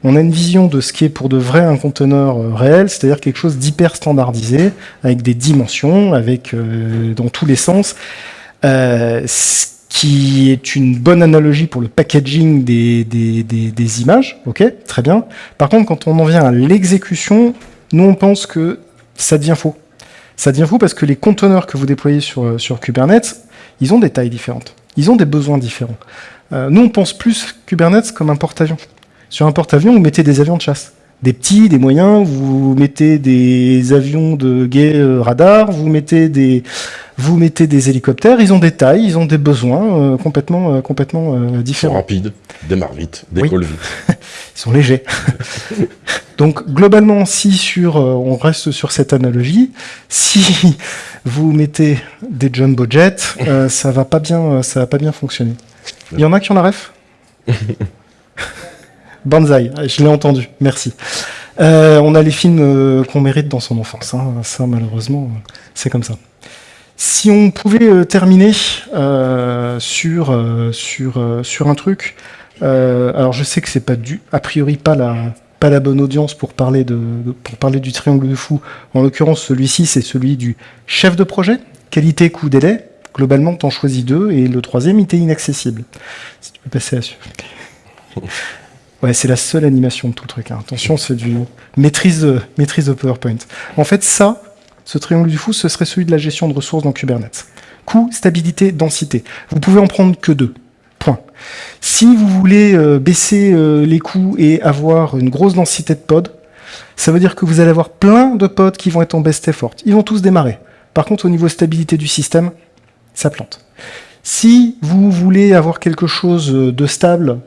on a une vision de ce qui est pour de vrai un conteneur euh, réel, c'est-à-dire quelque chose d'hyper standardisé, avec des dimensions, avec euh, dans tous les sens, euh, ce qui est une bonne analogie pour le packaging des, images, ok, très bien. Par contre, quand on en vient à l'exécution, nous on pense que ça devient faux. Ça devient faux parce que les conteneurs que vous déployez sur Kubernetes, ils ont des tailles différentes, ils ont des besoins différents. Euh, nous, on pense plus Kubernetes comme un porte-avions. Sur un porte-avions, vous mettez des avions de chasse. Des petits, des moyens, vous mettez des avions de guet euh, radar, vous mettez des, vous mettez des hélicoptères, ils ont des tailles, ils ont des besoins euh, complètement, complètement différents. Ils sont rapides, démarrent vite, décollent vite. [laughs] ils sont légers. [laughs] Donc globalement, si sur, on reste sur cette analogie, si vous mettez des jumbo jets, ça va pas bien, ça va pas bien fonctionner. Il y en a qui ont la ref [laughs] Banzai, je l'ai entendu, merci. Euh, on a les films euh, qu'on mérite dans son enfance, hein. ça malheureusement, c'est comme ça. Si on pouvait euh, terminer sur, sur, sur un truc, alors je sais que c'est pas du, a priori pas la, pas la bonne audience pour parler, de, pour parler du triangle de fou. En l'occurrence, celui-ci, c'est celui du chef de projet, qualité, coût, délai. Globalement, tu en choisis deux, et le troisième, il était inaccessible. Si tu peux passer à Ouais, c'est la seule animation de tout le truc. Hein. Attention, c'est du maîtrise de, maîtrise de PowerPoint. En fait, ça, ce triangle du fou, ce serait celui de la gestion de ressources dans Kubernetes. Coût, stabilité, densité. Vous pouvez en prendre que deux. Point. Si vous voulez euh, baisser euh, les coûts et avoir une grosse densité de pods, ça veut dire que vous allez avoir plein de pods qui vont être en best effort. Ils vont tous démarrer. Par contre, au niveau stabilité du système, ça plante. Si vous voulez avoir quelque chose de stable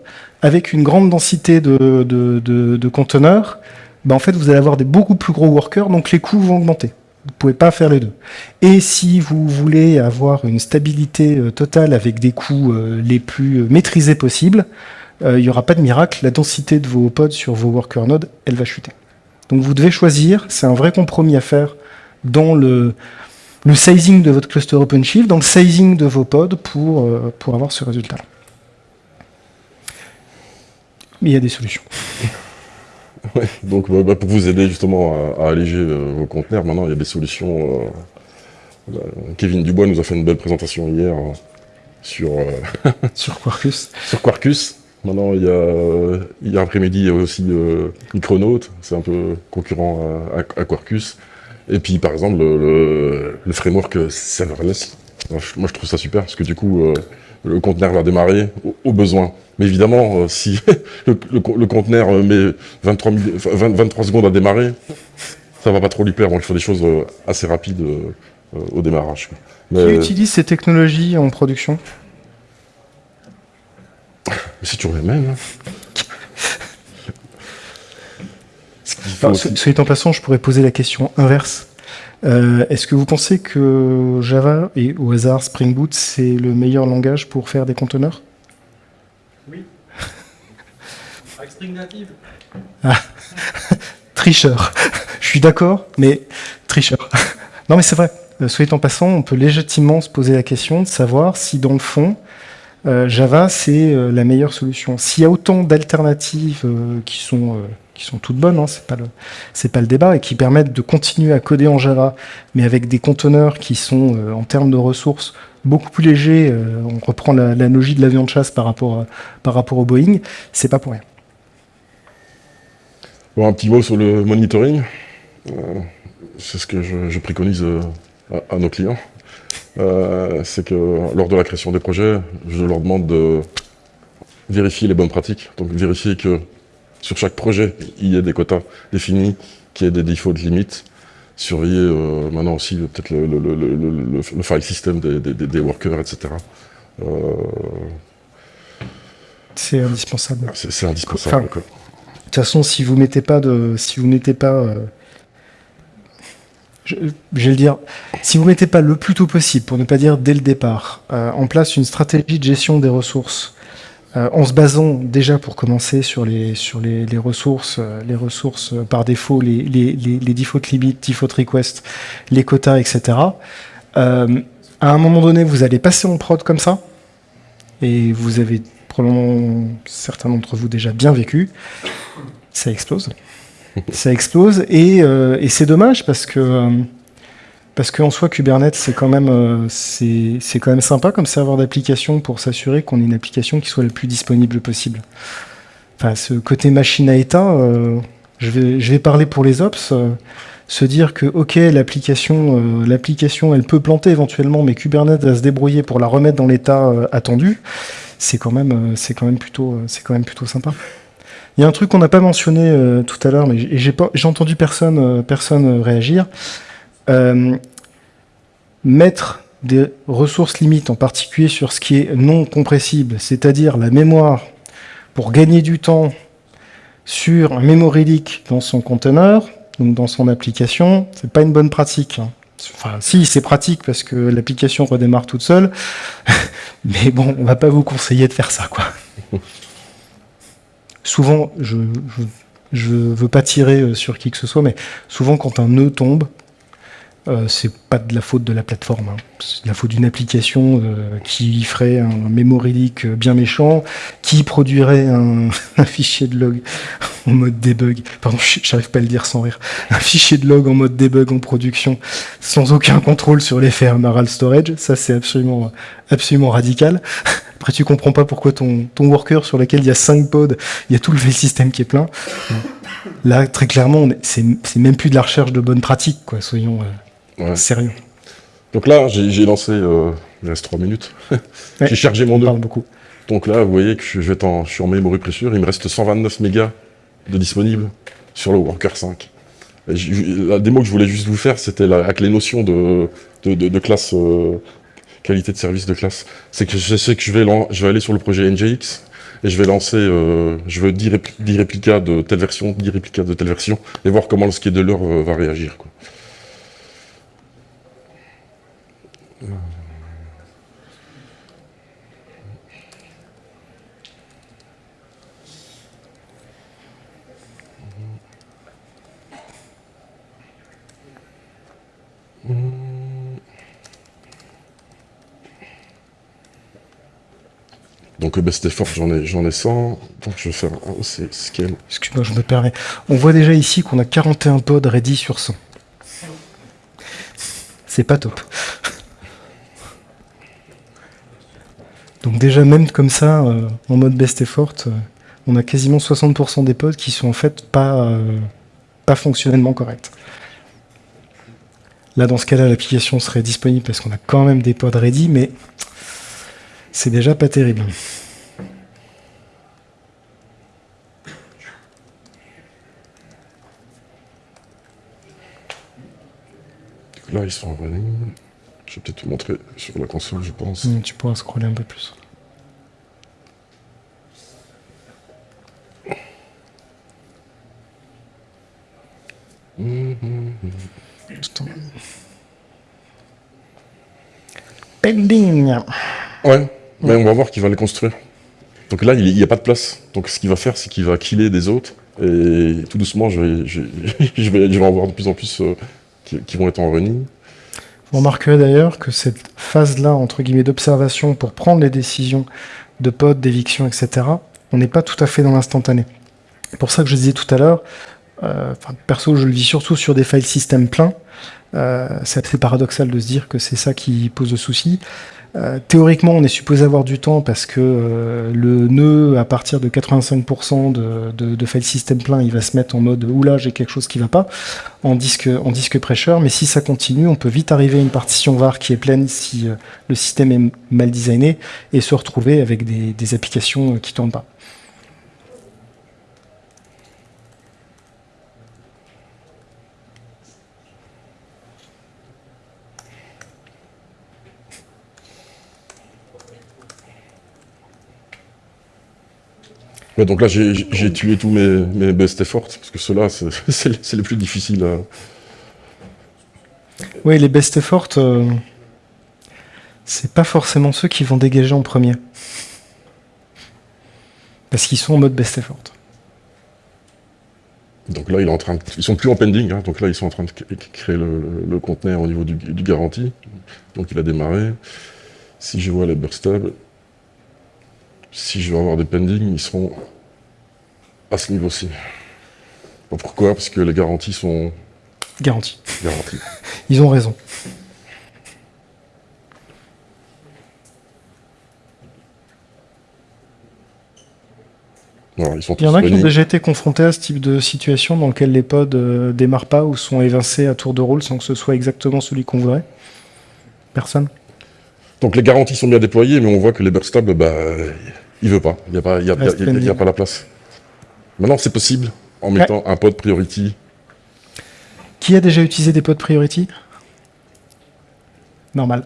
avec une grande densité de, conteneurs, ben en fait, vous allez avoir des beaucoup plus gros workers, donc les coûts vont augmenter. Vous ne pouvez pas faire les deux. Et si vous voulez avoir une stabilité euh, totale avec des coûts euh, les plus euh, maîtrisés possibles, il n'y aura pas de miracle, la densité de vos pods sur vos worker nodes, elle va chuter. Donc vous devez choisir, c'est un vrai compromis à faire dans le, le sizing de votre cluster OpenShift, dans le sizing de vos pods pour, euh, pour avoir ce résultat. Mais il y a des solutions. [laughs] donc bah, bah, pour vous aider justement à, alléger euh, vos conteneurs, maintenant il y a des solutions. Euh, Kevin Dubois nous a fait une belle présentation hier sur, [laughs] sur Quarkus. Sur Quarkus. Maintenant, il y a, il y a après-midi, il y a aussi Micronaut, c'est un peu concurrent à Quarkus. Et puis, par exemple, le, framework serverless, moi je trouve ça super, parce que du coup, euh, le conteneur va démarrer au, besoin. Mais évidemment, euh, si [laughs] le, conteneur euh, met 23, 23, secondes à démarrer, ça va pas trop lui plaire. Donc il faut des choses assez rapides au démarrage. Qui utilise ces technologies en production? C'est toujours les mêmes. Hein. [laughs] Soyez en passant, je pourrais poser la question inverse. Euh, est-ce que vous pensez que Java et au hasard Spring Boot, c'est le meilleur langage pour faire des conteneurs? Oui. [laughs] Avec Spring Native. Ah. [laughs] tricheur. je suis d'accord, mais tricheur. [laughs] non, mais c'est vrai. Euh, soyez en passant, on peut légitimement se poser la question de savoir si, dans le fond, euh, Java, c'est la meilleure solution. S'il y a autant d'alternatives qui sont qui sont toutes bonnes, hein, c'est pas le c'est pas le débat, et qui permettent de continuer à coder en Java, mais avec des conteneurs qui sont euh, en termes de ressources beaucoup plus légers. Euh, on reprend la, logique de l'avion de chasse par rapport par rapport au Boeing, c'est pas pour rien. Bon, un petit mot sur le monitoring. Euh, c'est ce que je, préconise à, nos clients. c'est que lors de la création des projets, je leur demande de vérifier les bonnes pratiques. Donc vérifier que sur chaque projet, il y a des quotas définis, qu'il y ait des défauts de limites. Surveiller euh, maintenant aussi peut-être le, file system des, workers, etc. Euh, c'est indispensable. C'est indispensable. de toute façon, si vous mettez pas de, si vous mettez pas, euh, je, vais le dire, si vous mettez pas le plus tôt possible, pour ne pas dire dès le départ, en place une stratégie de gestion des ressources euh, en se basant déjà pour commencer sur les, sur les, ressources, euh, les ressources euh, par défaut, les, les, les, default limits, default requests, les quotas, etc. à un moment donné, vous allez passer en prod comme ça, et vous avez probablement certains d'entre vous déjà bien vécu, ça explose. [laughs] ça explose, et, et c'est dommage parce que parce qu'en soi, Kubernetes, c'est quand, même, euh, quand même sympa comme serveur d'application pour s'assurer qu'on ait une application qui soit la plus disponible possible. Enfin, ce côté machine à état, euh, je, vais, je vais parler pour les ops, euh, se dire que, ok, l'application, elle peut planter éventuellement, mais Kubernetes va se débrouiller pour la remettre dans l'état attendu, c'est quand, même, quand, plutôt, quand même plutôt sympa. Il y a un truc qu'on n'a pas mentionné tout à l'heure, mais j'ai entendu personne, personne réagir. Euh, mettre des ressources limites, en particulier sur ce qui est non compressible, c'est-à-dire la mémoire, pour gagner du temps sur un memory leak dans son conteneur, donc dans son application, c'est pas une bonne pratique. Hein. Enfin, si, c'est pratique parce que l'application redémarre toute seule, [laughs] mais bon, on va pas vous conseiller de faire ça, quoi. Souvent, je, je, veux pas tirer euh, sur qui que ce soit, mais souvent quand un nœud tombe, euh, c'est pas de la faute de la plateforme, hein. c'est de la faute d'une application euh, qui ferait un memory leak bien méchant, qui produirait [laughs] un, fichier de log en mode debug. Pardon, j'arrive pas à le dire sans rire. Un fichier de log en mode debug en production, sans aucun contrôle sur l'effet Amaral Storage. Ça, c'est absolument, absolument radical. Après, tu comprends pas pourquoi ton, ton worker sur lequel il y a 5 pods, il y a tout le [laughs] système qui est plein. Là, très clairement, c'est même plus de la recherche de bonnes pratiques, quoi. Soyons, euh, Sérieux. Donc là, j'ai lancé, euh, il reste 3 minutes, [laughs] j'ai chargé mon nœud. beaucoup. Donc là, vous voyez que je, vais en, je suis en memory pressure, il me reste 129 mégas de disponible sur le Worker 5. la démo que je voulais juste vous faire, c'était avec les notions de, de, classe, euh, qualité de service de classe. C'est que je sais que je vais, je vais aller sur le projet NGX, et je vais lancer, euh, je veux 10, réplicas de telle version, 10 réplicas de telle version, et voir comment le scheduler va réagir. Quoi. Donc le best effort, j'en ai, ai 100. Donc je vais faire un scale. Excuse-moi, je me permets. On voit déjà ici qu'on a 41 pods ready sur 100. C'est pas top. Donc déjà, même comme ça, euh, en mode best effort, euh, on a quasiment 60% des pods qui sont en fait pas, euh, pas fonctionnellement corrects. Là, dans ce cas-là, l'application serait disponible parce qu'on a quand même des pods ready, mais c'est déjà pas terrible. là, ils sont en running. Je vais peut-être vous montrer sur la console, je pense. Hmm, tu pourras scroller un peu plus. Pending. Ouais, mais on va voir qu'il va les construire. Donc là, il n'y a pas de place. Donc ce qu'il va faire, c'est qu'il va killer des autres. Et tout doucement, je vais, je, [laughs] je vais, je vais en voir de plus en plus euh, qui, qui vont être en running. Vous remarquerez d'ailleurs que cette phase-là, entre guillemets, d'observation pour prendre les décisions de pod, d'éviction, etc., on n'est pas tout à fait dans l'instantané. C'est pour ça que je disais tout à l'heure, euh, perso, je le vis surtout sur des file system pleins. Euh, c'est assez paradoxal de se dire que c'est ça qui pose le souci. Euh, théoriquement, on est supposé avoir du temps parce que euh, le nœud, à partir de 85% de, de, de file system plein, il va se mettre en mode oula, j'ai quelque chose qui va pas en disque, en disque pressure. Mais si ça continue, on peut vite arriver à une partition var qui est pleine si euh, le système est mal designé et se retrouver avec des, des applications euh, qui tournent pas. Ouais, donc là, j'ai tué tous mes, mes best efforts, parce que ceux-là, [laughs] c'est les plus difficiles à... Oui, les best efforts, euh, c'est pas forcément ceux qui vont dégager en premier. Parce qu'ils sont en mode best effort. Donc là, il est en train de... Ils sont plus en pending, hein, donc là, ils sont en train de cré- créer le, le- le conteneur au niveau du, du garantie. Donc il a démarré. Si je vois les burstables, si je vais avoir des pending, ils seront à ce niveau-ci. Pourquoi Parce que les garanties sont Garantie. garanties. [laughs] Ils ont raison. Voilà, ils sont Il y en a qui ont déjà été confrontés à ce type de situation dans lequel les pods euh, démarrent pas ou sont évincés à tour de rôle sans que ce soit exactement celui qu'on voudrait Personne Donc les garanties sont bien déployées, mais on voit que les burstables, bah, il veut pas. Il n'y a, pas- y a, y a- a- la place. Maintenant, c'est possible en mettant un pod priority. Qui a déjà utilisé des pods priority? Normal.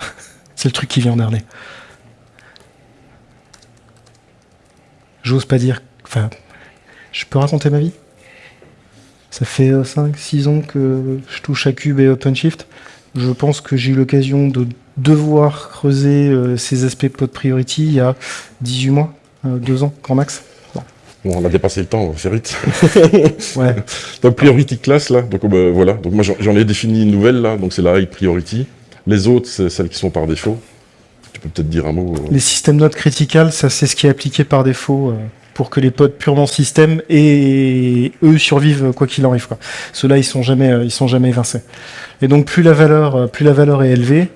[laughs] C'est le truc qui vient en dernier. J'ose pas dire. Enfin, je peux raconter ma vie? Ça fait 5-6 ans que je touche à Cube et OpenShift. Je pense que j'ai eu l'occasion de devoir creuser euh, ces aspects pod priority il y a 18 mois, 2 ans, grand max. Bon, on a dépassé le temps, faire vite. [laughs] Ouais. Donc priority class là, donc euh, voilà. Donc moi j'en ai défini une nouvelle là, donc c'est la high priority. Les autres, c'est celles qui sont par défaut. Tu peux peut-être dire un mot. euh. Les systèmes nodes critical, ça c'est ce qui est appliqué par défaut euh, pour que les pods purement système et eux survivent quoi qu'il arrive. Ceux-là, ils sont jamais, euh, ils sont jamais évincés. Et donc plus la valeur, euh, plus la valeur est élevée,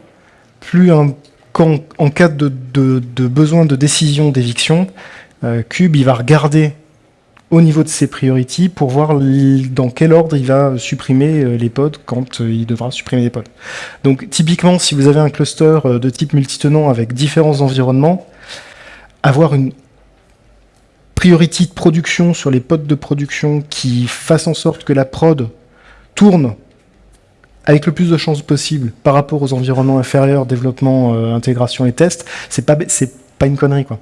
plus en cas de, besoin de décision d'éviction, euh, Cube va regarder au niveau de ses priorities pour voir dans quel ordre il va supprimer euh, les pods quand euh, il devra supprimer les pods. Donc typiquement, si vous avez un cluster de type multitenant avec différents environnements, avoir une priority de production sur les pods de production qui fasse en sorte que la prod tourne avec le plus de chances possible par rapport aux environnements inférieurs, développement, euh, intégration et test, c'est pas c'est pas une connerie quoi.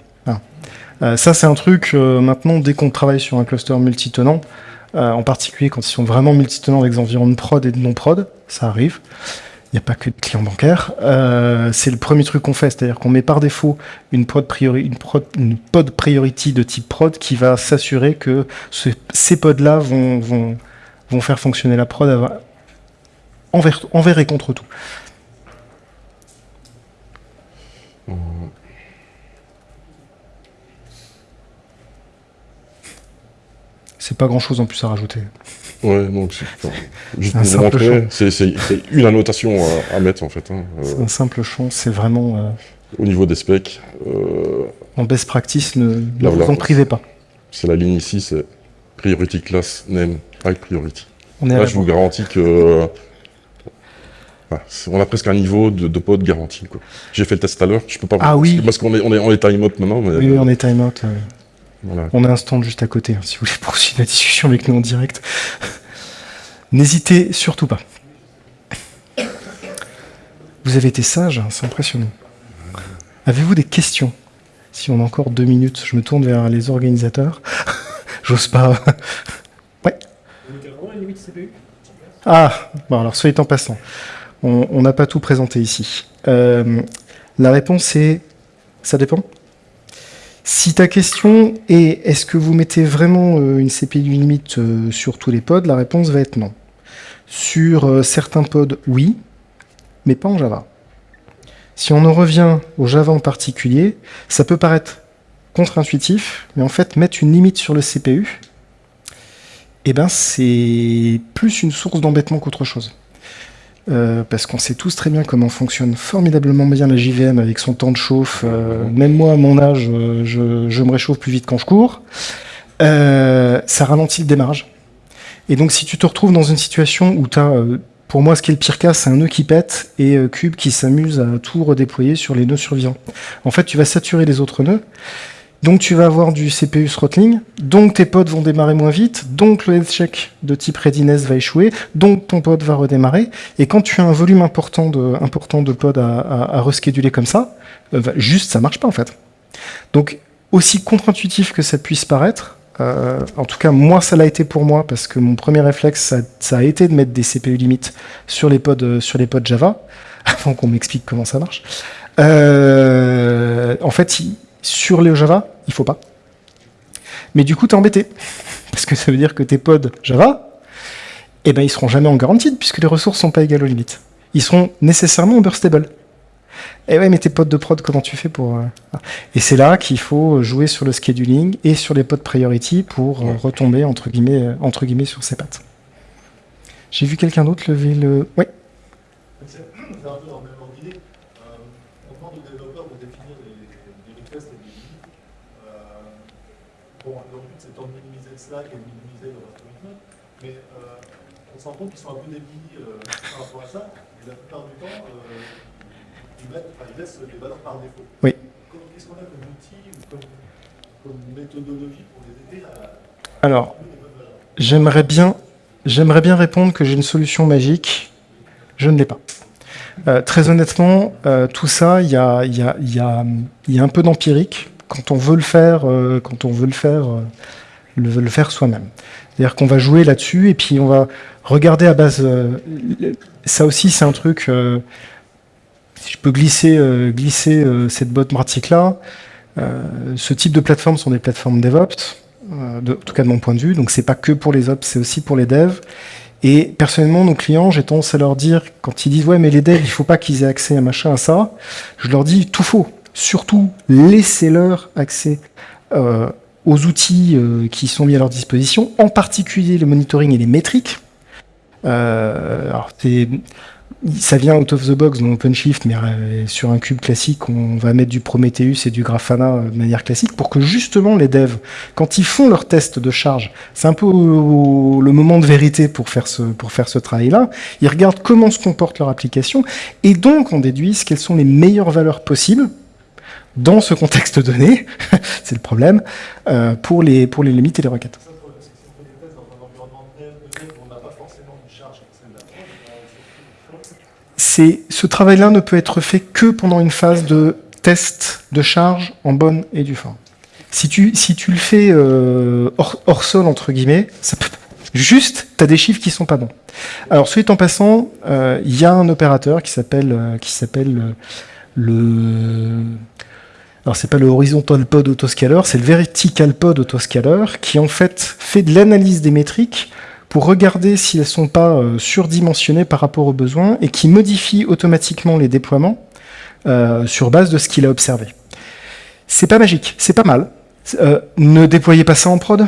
Euh, ça c'est un truc euh, maintenant dès qu'on travaille sur un cluster multitenant, en particulier quand ils sont vraiment multitenants avec des environnements prod et de non prod, ça arrive. Il n'y a pas que de clients bancaires. C'est le premier truc qu'on fait, c'est-à-dire qu'on met par défaut une pod, priori, une, prod, pod priority de type prod qui va s'assurer que ce- ces pods-là vont, vont, vont faire fonctionner la prod envers, envers et contre tout. C'est pas grand-chose en plus à rajouter. Ouais, donc juste [laughs] un simple c'est une annotation à, à mettre en fait. hein, euh, C'est un simple champ, c'est vraiment euh, au niveau des specs, euh, en best practice, ne, ne Là, vous en privez pas. c'est la ligne ici, c'est priority class name high priority. On est à Là, je vous garantis que voilà, on a presque un niveau de, de pod garanti. quoi. J'ai fait le test tout à l'heure, je peux pas. Ah oui. Parce qu'on est on est on est time out maintenant, mais Oui, oui, on est time out. euh, voilà. On a un stand juste à côté, hein, si vous voulez poursuivre la discussion avec nous en direct. [laughs] N'hésitez surtout pas. Vous avez été sage, hein, c'est impressionnant. Avez-vous des questions? Si on a encore deux minutes, je me tourne vers les organisateurs. [laughs] J'ose pas. [laughs] ouais. Ah, bon alors soyez en passant. On n'a pas tout présenté ici. Euh, la réponse est ça dépend. Si ta question est est-ce que vous mettez vraiment euh, une CPU limite euh, sur tous les pods, la réponse va être non. Sur certains pods, oui, mais pas en Java. Si on en revient au Java en particulier, ça peut paraître contre-intuitif, mais en fait, mettre une limite sur le CPU, eh ben, c'est plus une source d'embêtement qu'autre chose. Euh, parce qu'on sait tous très bien comment fonctionne formidablement bien la JVM avec son temps de chauffe. Euh, même moi, à mon âge, euh, je, je me réchauffe plus vite quand je cours. Euh, ça ralentit le démarrage. Et donc, si tu te retrouves dans une situation où tu as, pour moi, ce qui est le pire cas, c'est un nœud qui pète et euh, Cube qui s'amuse à tout redéployer sur les nœuds survivants. En fait, tu vas saturer les autres nœuds. Donc tu vas avoir du CPU throttling, donc tes pods vont démarrer moins vite, donc le health check de type readiness va échouer, donc ton pod va redémarrer, et quand tu as un volume important de, important pods à, à, rescheduler comme ça, euh, va- juste ça marche pas en fait. Donc aussi contre-intuitif que ça puisse paraître, euh, en tout cas moi ça l'a été pour moi parce que mon premier réflexe ça, a été de mettre des CPU limites sur les pods, euh, sur les pods Java, [laughs] avant qu'on m'explique comment ça marche. En fait, sur le Java, il faut pas. Mais du coup, t'es embêté. [laughs] Parce que ça veut dire que tes pods Java, eh ben, ils seront jamais en garantie puisque les ressources sont pas égales aux limites. Ils seront nécessairement burstable. Et ouais, mais tes pods de prod, comment tu fais pour... euh. Et c'est là qu'il faut jouer sur le scheduling et sur les pods priority pour euh, retomber, entre guillemets, euh, entre guillemets, sur ses pattes. J'ai vu quelqu'un d'autre lever le... Ouais. C'est c'est un peu dans le même ordre d'idée. Euh, on demande aux développeurs de définir des, des requests et des limites. Euh, bon, leur but c'est de et minimiser le rest commitment, mais euh, on se rend compte qu'ils sont un peu débiles euh, par rapport à ça, et la plupart du temps, euh, ils, mettent, enfin, ils laissent les valeurs par défaut. Oui. Qu'est-ce qu'on a comme outil ou comme, comme méthodologie pour les aider à Alors, J'aimerais bien, j'aimerais bien répondre que j'ai une solution magique. Je ne l'ai pas. Euh, très honnêtement, euh, tout ça, il y a, il y, a, il y, a, il y a un peu d'empirique quand on veut le faire, euh, quand on veut le faire, le, le faire soi-même. C'est-à-dire qu'on va jouer là-dessus et puis on va regarder à base. euh, ça aussi, c'est un truc. euh, si je peux glisser, euh, glisser cette bonne pratique-là, ce type de plateformes sont des plateformes DevOps de- en tout cas de mon point de vue. Donc c'est pas que pour les ops, c'est aussi pour les devs. Et personnellement, nos clients, j'ai tendance à leur dire, quand ils disent ouais mais les devs, il faut pas qu'ils aient accès à machin à ça, je leur dis tout faux. Surtout, laissez-leur accès aux outils euh, qui sont mis à leur disposition, en particulier le monitoring et les métriques. Euh, ça vient out of the box dans OpenShift, mais euh, sur un cube classique, on va mettre du Prometheus et du Grafana de manière classique pour que justement les devs, quand ils font leur test de charge, c'est un peu le moment de vérité pour faire ce, pour faire ce travail-là, ils regardent comment se comporte leur application et donc on déduise quelles sont les meilleures valeurs possibles dans ce contexte donné, [laughs] c'est le problème, euh, pour, les, pour les limites et les requêtes. Ce travail-là ne peut être fait que pendant une phase de test de charge en bonne et due forme. Si tu, si tu le fais euh, hors, sol, entre guillemets, juste, tu as des chiffres qui sont pas bons. Alors, soit en passant, euh, il y a un opérateur qui s'appelle qui s'appelle le... Alors, c'est pas le horizontal pod autoscaler, c'est le vertical pod autoscaler qui, en fait, fait de l'analyse des métriques pour regarder si elles sont pas euh, surdimensionnées par rapport aux besoins et qui modifie automatiquement les déploiements euh, sur base de ce qu'il a observé. C'est pas magique, c'est pas mal. Euh, ne déployez pas ça en prod.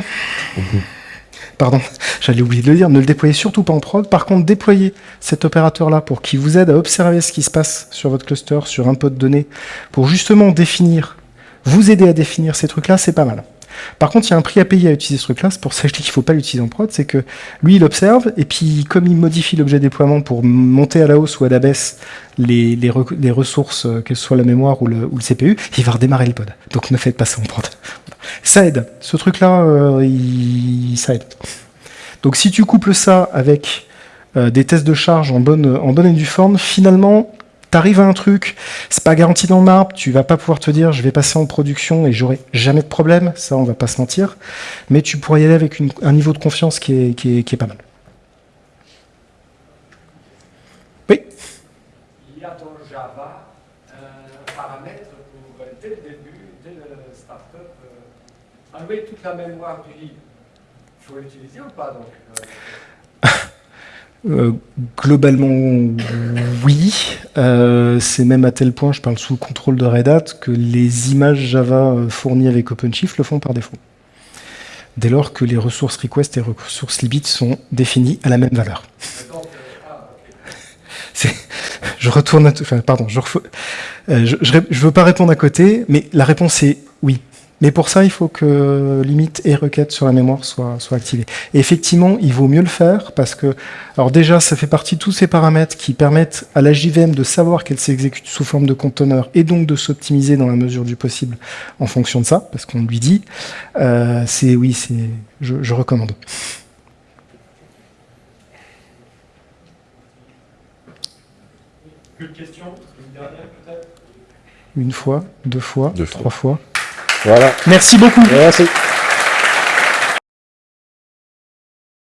Pardon, [laughs] j'allais oublier de le dire, ne le déployez surtout pas en prod. Par contre, déployez cet opérateur-là pour qu'il vous aide à observer ce qui se passe sur votre cluster, sur un pod de données, pour justement définir, vous aider à définir ces trucs-là, c'est pas mal. Par contre, il y a un prix à payer à utiliser ce truc-là, c'est pour ça que je dis qu'il ne faut pas l'utiliser en prod, c'est que lui, il observe, et puis comme il modifie l'objet déploiement pour monter à la hausse ou à la baisse les, les, re- les ressources, euh, que ce soit la mémoire ou le, CPU, il va redémarrer le pod. Donc ne faites pas ça en prod. Ça aide. Ce truc-là, euh, ça aide. Donc si tu couples ça avec euh, des tests de charge en bonne, en bonne et due forme, finalement, t'arrives à un truc, c'est pas garanti dans le marbre, tu vas pas pouvoir te dire je vais passer en production et j'aurai jamais de problème, ça on va pas se mentir, mais tu pourrais y aller avec une- un niveau de confiance qui est, qui est, qui est pas mal. Oui, Il y a dans Java un paramètre pour, euh, dès le début, dès le startup, euh, enlever toute la mémoire du livre. Il faut l'utiliser ou pas donc euh, [laughs] Euh, globalement, oui. Euh, c'est même à tel point, je parle sous le contrôle de Red Hat, que les images Java euh, fournies avec OpenShift le font par défaut. Dès lors que les ressources request et ressources limit sont définies à la même valeur. je retourne, je, je veux pas répondre à côté, mais la réponse est oui. Mais pour ça, il faut que limite et requête sur la mémoire soient, soient activées. Et effectivement, il vaut mieux le faire parce que, alors déjà, ça fait partie de tous ces paramètres qui permettent à la JVM de savoir qu'elle s'exécute sous forme de conteneur et donc de s'optimiser dans la mesure du possible en fonction de ça, parce qu'on lui dit. Euh, c'est oui, c'est, je, je recommande. Plus de questions Une dernière peut-être? Une fois, deux fois, Deux fois. trois fois. Voilà. Merci beaucoup. Merci.